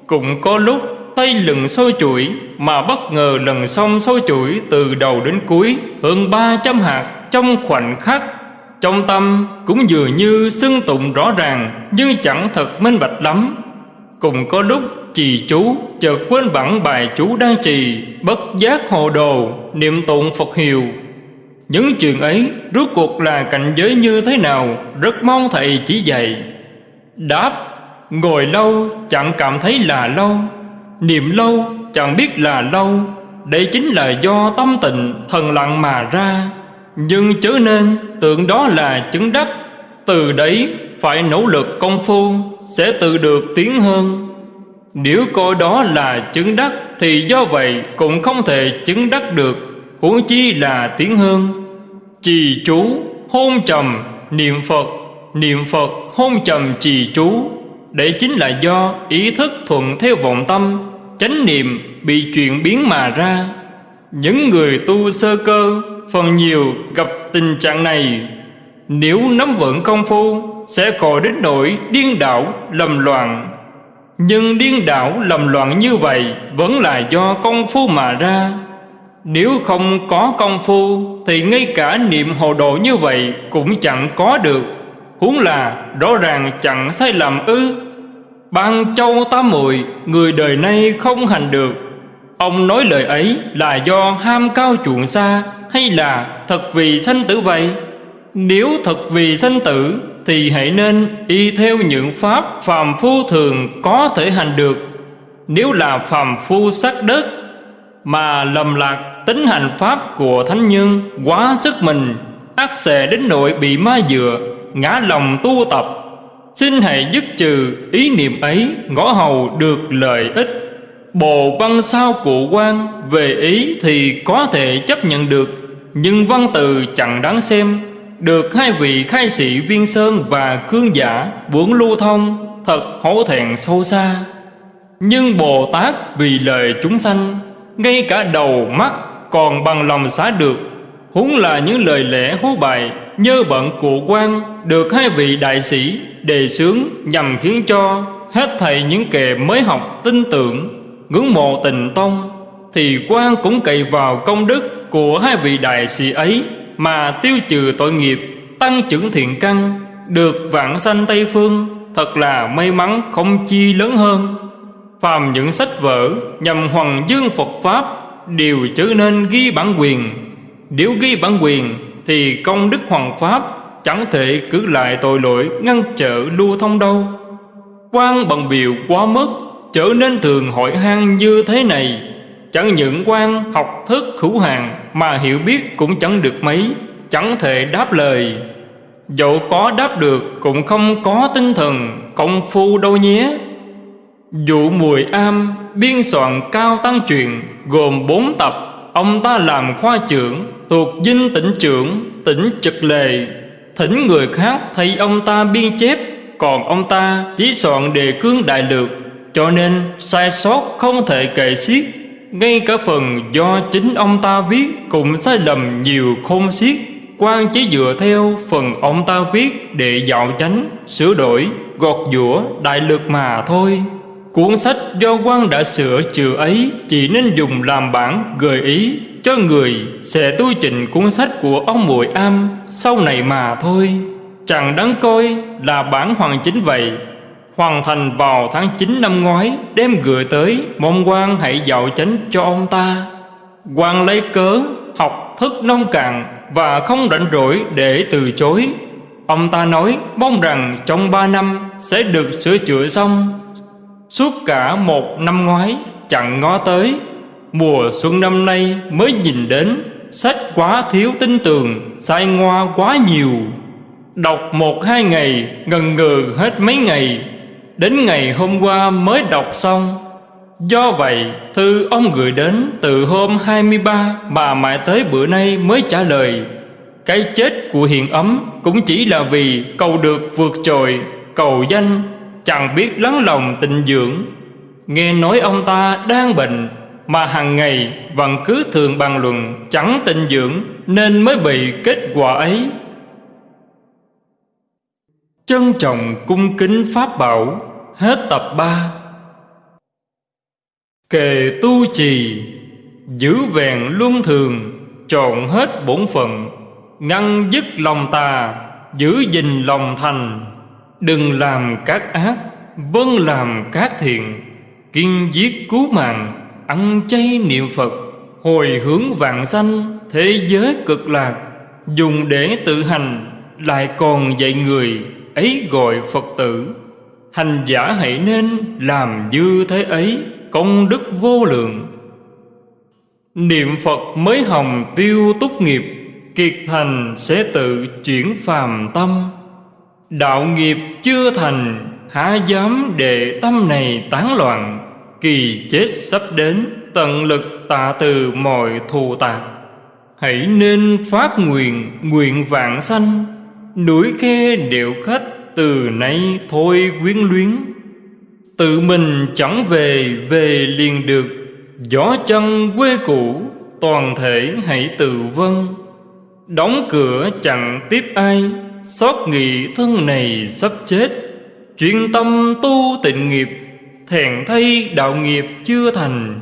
Speaker 1: Cũng có lúc tay lừng sôi chuỗi mà bất ngờ lần xong sôi chuỗi từ đầu đến cuối hơn ba trăm hạt trong khoảnh khắc. Trong tâm cũng dường như xưng tụng rõ ràng, nhưng chẳng thật minh bạch lắm. Cùng có lúc trì chú chợt quên bản bài chú đang trì, bất giác hồ đồ, niệm tụng phật hiệu. Những chuyện ấy rốt cuộc là cảnh giới như thế nào, rất mong thầy chỉ dạy. Đáp, ngồi lâu chẳng cảm thấy là lâu, niệm lâu chẳng biết là lâu. Đây chính là do tâm tịnh, thần lặng mà ra. Nhưng chớ nên tưởng đó là chứng đắc. Từ đấy phải nỗ lực công phu, Sẽ tự được tiến hơn. Nếu coi đó là chứng đắc Thì do vậy cũng không thể chứng đắc được. Huống chi là tiếng hương, Trì chú, hôn trầm, niệm Phật. Niệm Phật, hôn trầm trì chú. Đấy chính là do ý thức thuận theo vọng tâm Chánh niệm bị chuyển biến mà ra. Những người tu sơ cơ Phần nhiều gặp tình trạng này. Nếu nắm vững công phu Sẽ khỏi đến nỗi điên đảo lầm loạn. Nhưng điên đảo lầm loạn như vậy Vẫn là do công phu mà ra. Nếu không có công phu Thì ngay cả niệm hồ đồ như vậy Cũng chẳng có được. Huống là rõ ràng chẳng sai lầm ư. Ban châu tám muội Người đời nay không hành được. Ông nói lời ấy là do ham cao chuộng xa Hay là thật vì sanh tử vậy? Nếu thật vì sanh tử thì hãy nên y theo những pháp phàm phu thường có thể hành được. Nếu là phàm phu sắc đất Mà lầm lạc tính hành pháp của thánh nhân Quá sức mình, ác xề đến nội bị ma dựa, Ngã lòng tu tập. Xin hãy dứt trừ ý niệm ấy, Ngõ hầu được lợi ích. Bồ văn sao cụ quan Về ý thì có thể chấp nhận được, Nhưng văn từ chẳng đáng xem. Được hai vị khai sĩ Viên Sơn và Cương Giả Buồn lưu thông Thật hổ thẹn sâu xa. Nhưng Bồ Tát vì lời chúng sanh, Ngay cả đầu mắt còn bằng lòng xá được. Huống là những lời lẽ hú bài Nhơ bận cụ quan Được hai vị đại sĩ đề xướng Nhằm khiến cho hết thầy những kẻ mới học tin tưởng, ngưỡng mộ tình tông, thì quan cũng cậy vào công đức của hai vị đại sĩ ấy mà tiêu trừ tội nghiệp, tăng trưởng thiện căn, được vạn sanh tây phương, thật là may mắn không chi lớn hơn. Phàm những sách vở nhằm hoàng dương phật pháp đều trở nên ghi bản quyền. Nếu ghi bản quyền thì công đức hoàng pháp chẳng thể cứ lại tội lỗi ngăn trở lưu thông đâu. Quan bằng biểu quá mức trở nên thường hội hang như thế này chẳng những quan học thức hữu hạn mà hiểu biết cũng chẳng được mấy, chẳng thể đáp lời. Dẫu có đáp được cũng không có tinh thần, công phu đâu nhé. Dụ mùi am, biên soạn cao tăng truyện, gồm bốn tập, ông ta làm khoa trưởng, thuộc dinh tỉnh trưởng, tỉnh trực lề. Thỉnh người khác thay ông ta biên chép, còn ông ta chỉ soạn đề cương đại lược, cho nên sai sót không thể kể xiết. Ngay cả phần do chính ông ta viết Cũng sai lầm nhiều khôn xiết. Quan chỉ dựa theo phần ông ta viết Để dạo chánh, sửa đổi, gọt giũa, đại lược mà thôi. Cuốn sách do quan đã sửa chữa ấy Chỉ nên dùng làm bản gợi ý Cho người sẽ tu trình cuốn sách của ông muội Am Sau này mà thôi. Chẳng đáng coi là bản hoàn chính vậy hoàn thành vào tháng 9 năm ngoái, đem gửi tới mong quan hãy dạo chánh cho ông ta. Quan lấy cớ, học thức nông cạn và không rảnh rỗi để từ chối. Ông ta nói, mong rằng trong ba năm sẽ được sửa chữa xong. Suốt cả một năm ngoái, chẳng ngó tới, mùa xuân năm nay mới nhìn đến, sách quá thiếu tin tường sai ngoa quá nhiều. Đọc một hai ngày, ngần ngừ hết mấy ngày Đến ngày hôm qua mới đọc xong. Do vậy, thư ông gửi đến từ hôm 23 Mà mãi tới bữa nay mới trả lời. Cái chết của hiện ấm cũng chỉ là vì cầu được vượt trội Cầu danh, chẳng biết lắng lòng tình dưỡng. Nghe nói ông ta đang bệnh, Mà hàng ngày vẫn cứ thường bàn luận chẳng tình dưỡng, Nên mới bị kết quả ấy. Trân trọng cung kính Pháp Bảo, Hết tập 3 Kề tu trì, Giữ vẹn luân thường, Trọn hết bổn phận, Ngăn dứt lòng tà, Giữ gìn lòng thành. Đừng làm các ác Vâng làm các thiện, Kiên giết cứu mạng, Ăn chay niệm Phật, Hồi hướng vạn sanh Thế giới cực lạc. Dùng để tự hành, Lại còn dạy người. Ấy gọi Phật tử. Hành giả hãy nên làm như thế ấy, công đức vô lượng. Niệm Phật mới hồng tiêu túc nghiệp, Kiệt thành sẽ tự chuyển phàm tâm. Đạo nghiệp chưa thành, Há dám để tâm này tán loạn. Kỳ chết sắp đến, Tận lực tạ từ mọi thù tạc. Hãy nên phát nguyện Nguyện vạn sanh. Núi khe điệu khách Từ nay thôi quyến luyến. Tự mình chẳng về Về liền được. Gió chân quê cũ, Toàn thể hãy tự vân Đóng cửa chẳng tiếp ai, Xót nghị thân này sắp chết. Chuyên tâm tu tịnh nghiệp Thẹn thay đạo nghiệp chưa thành.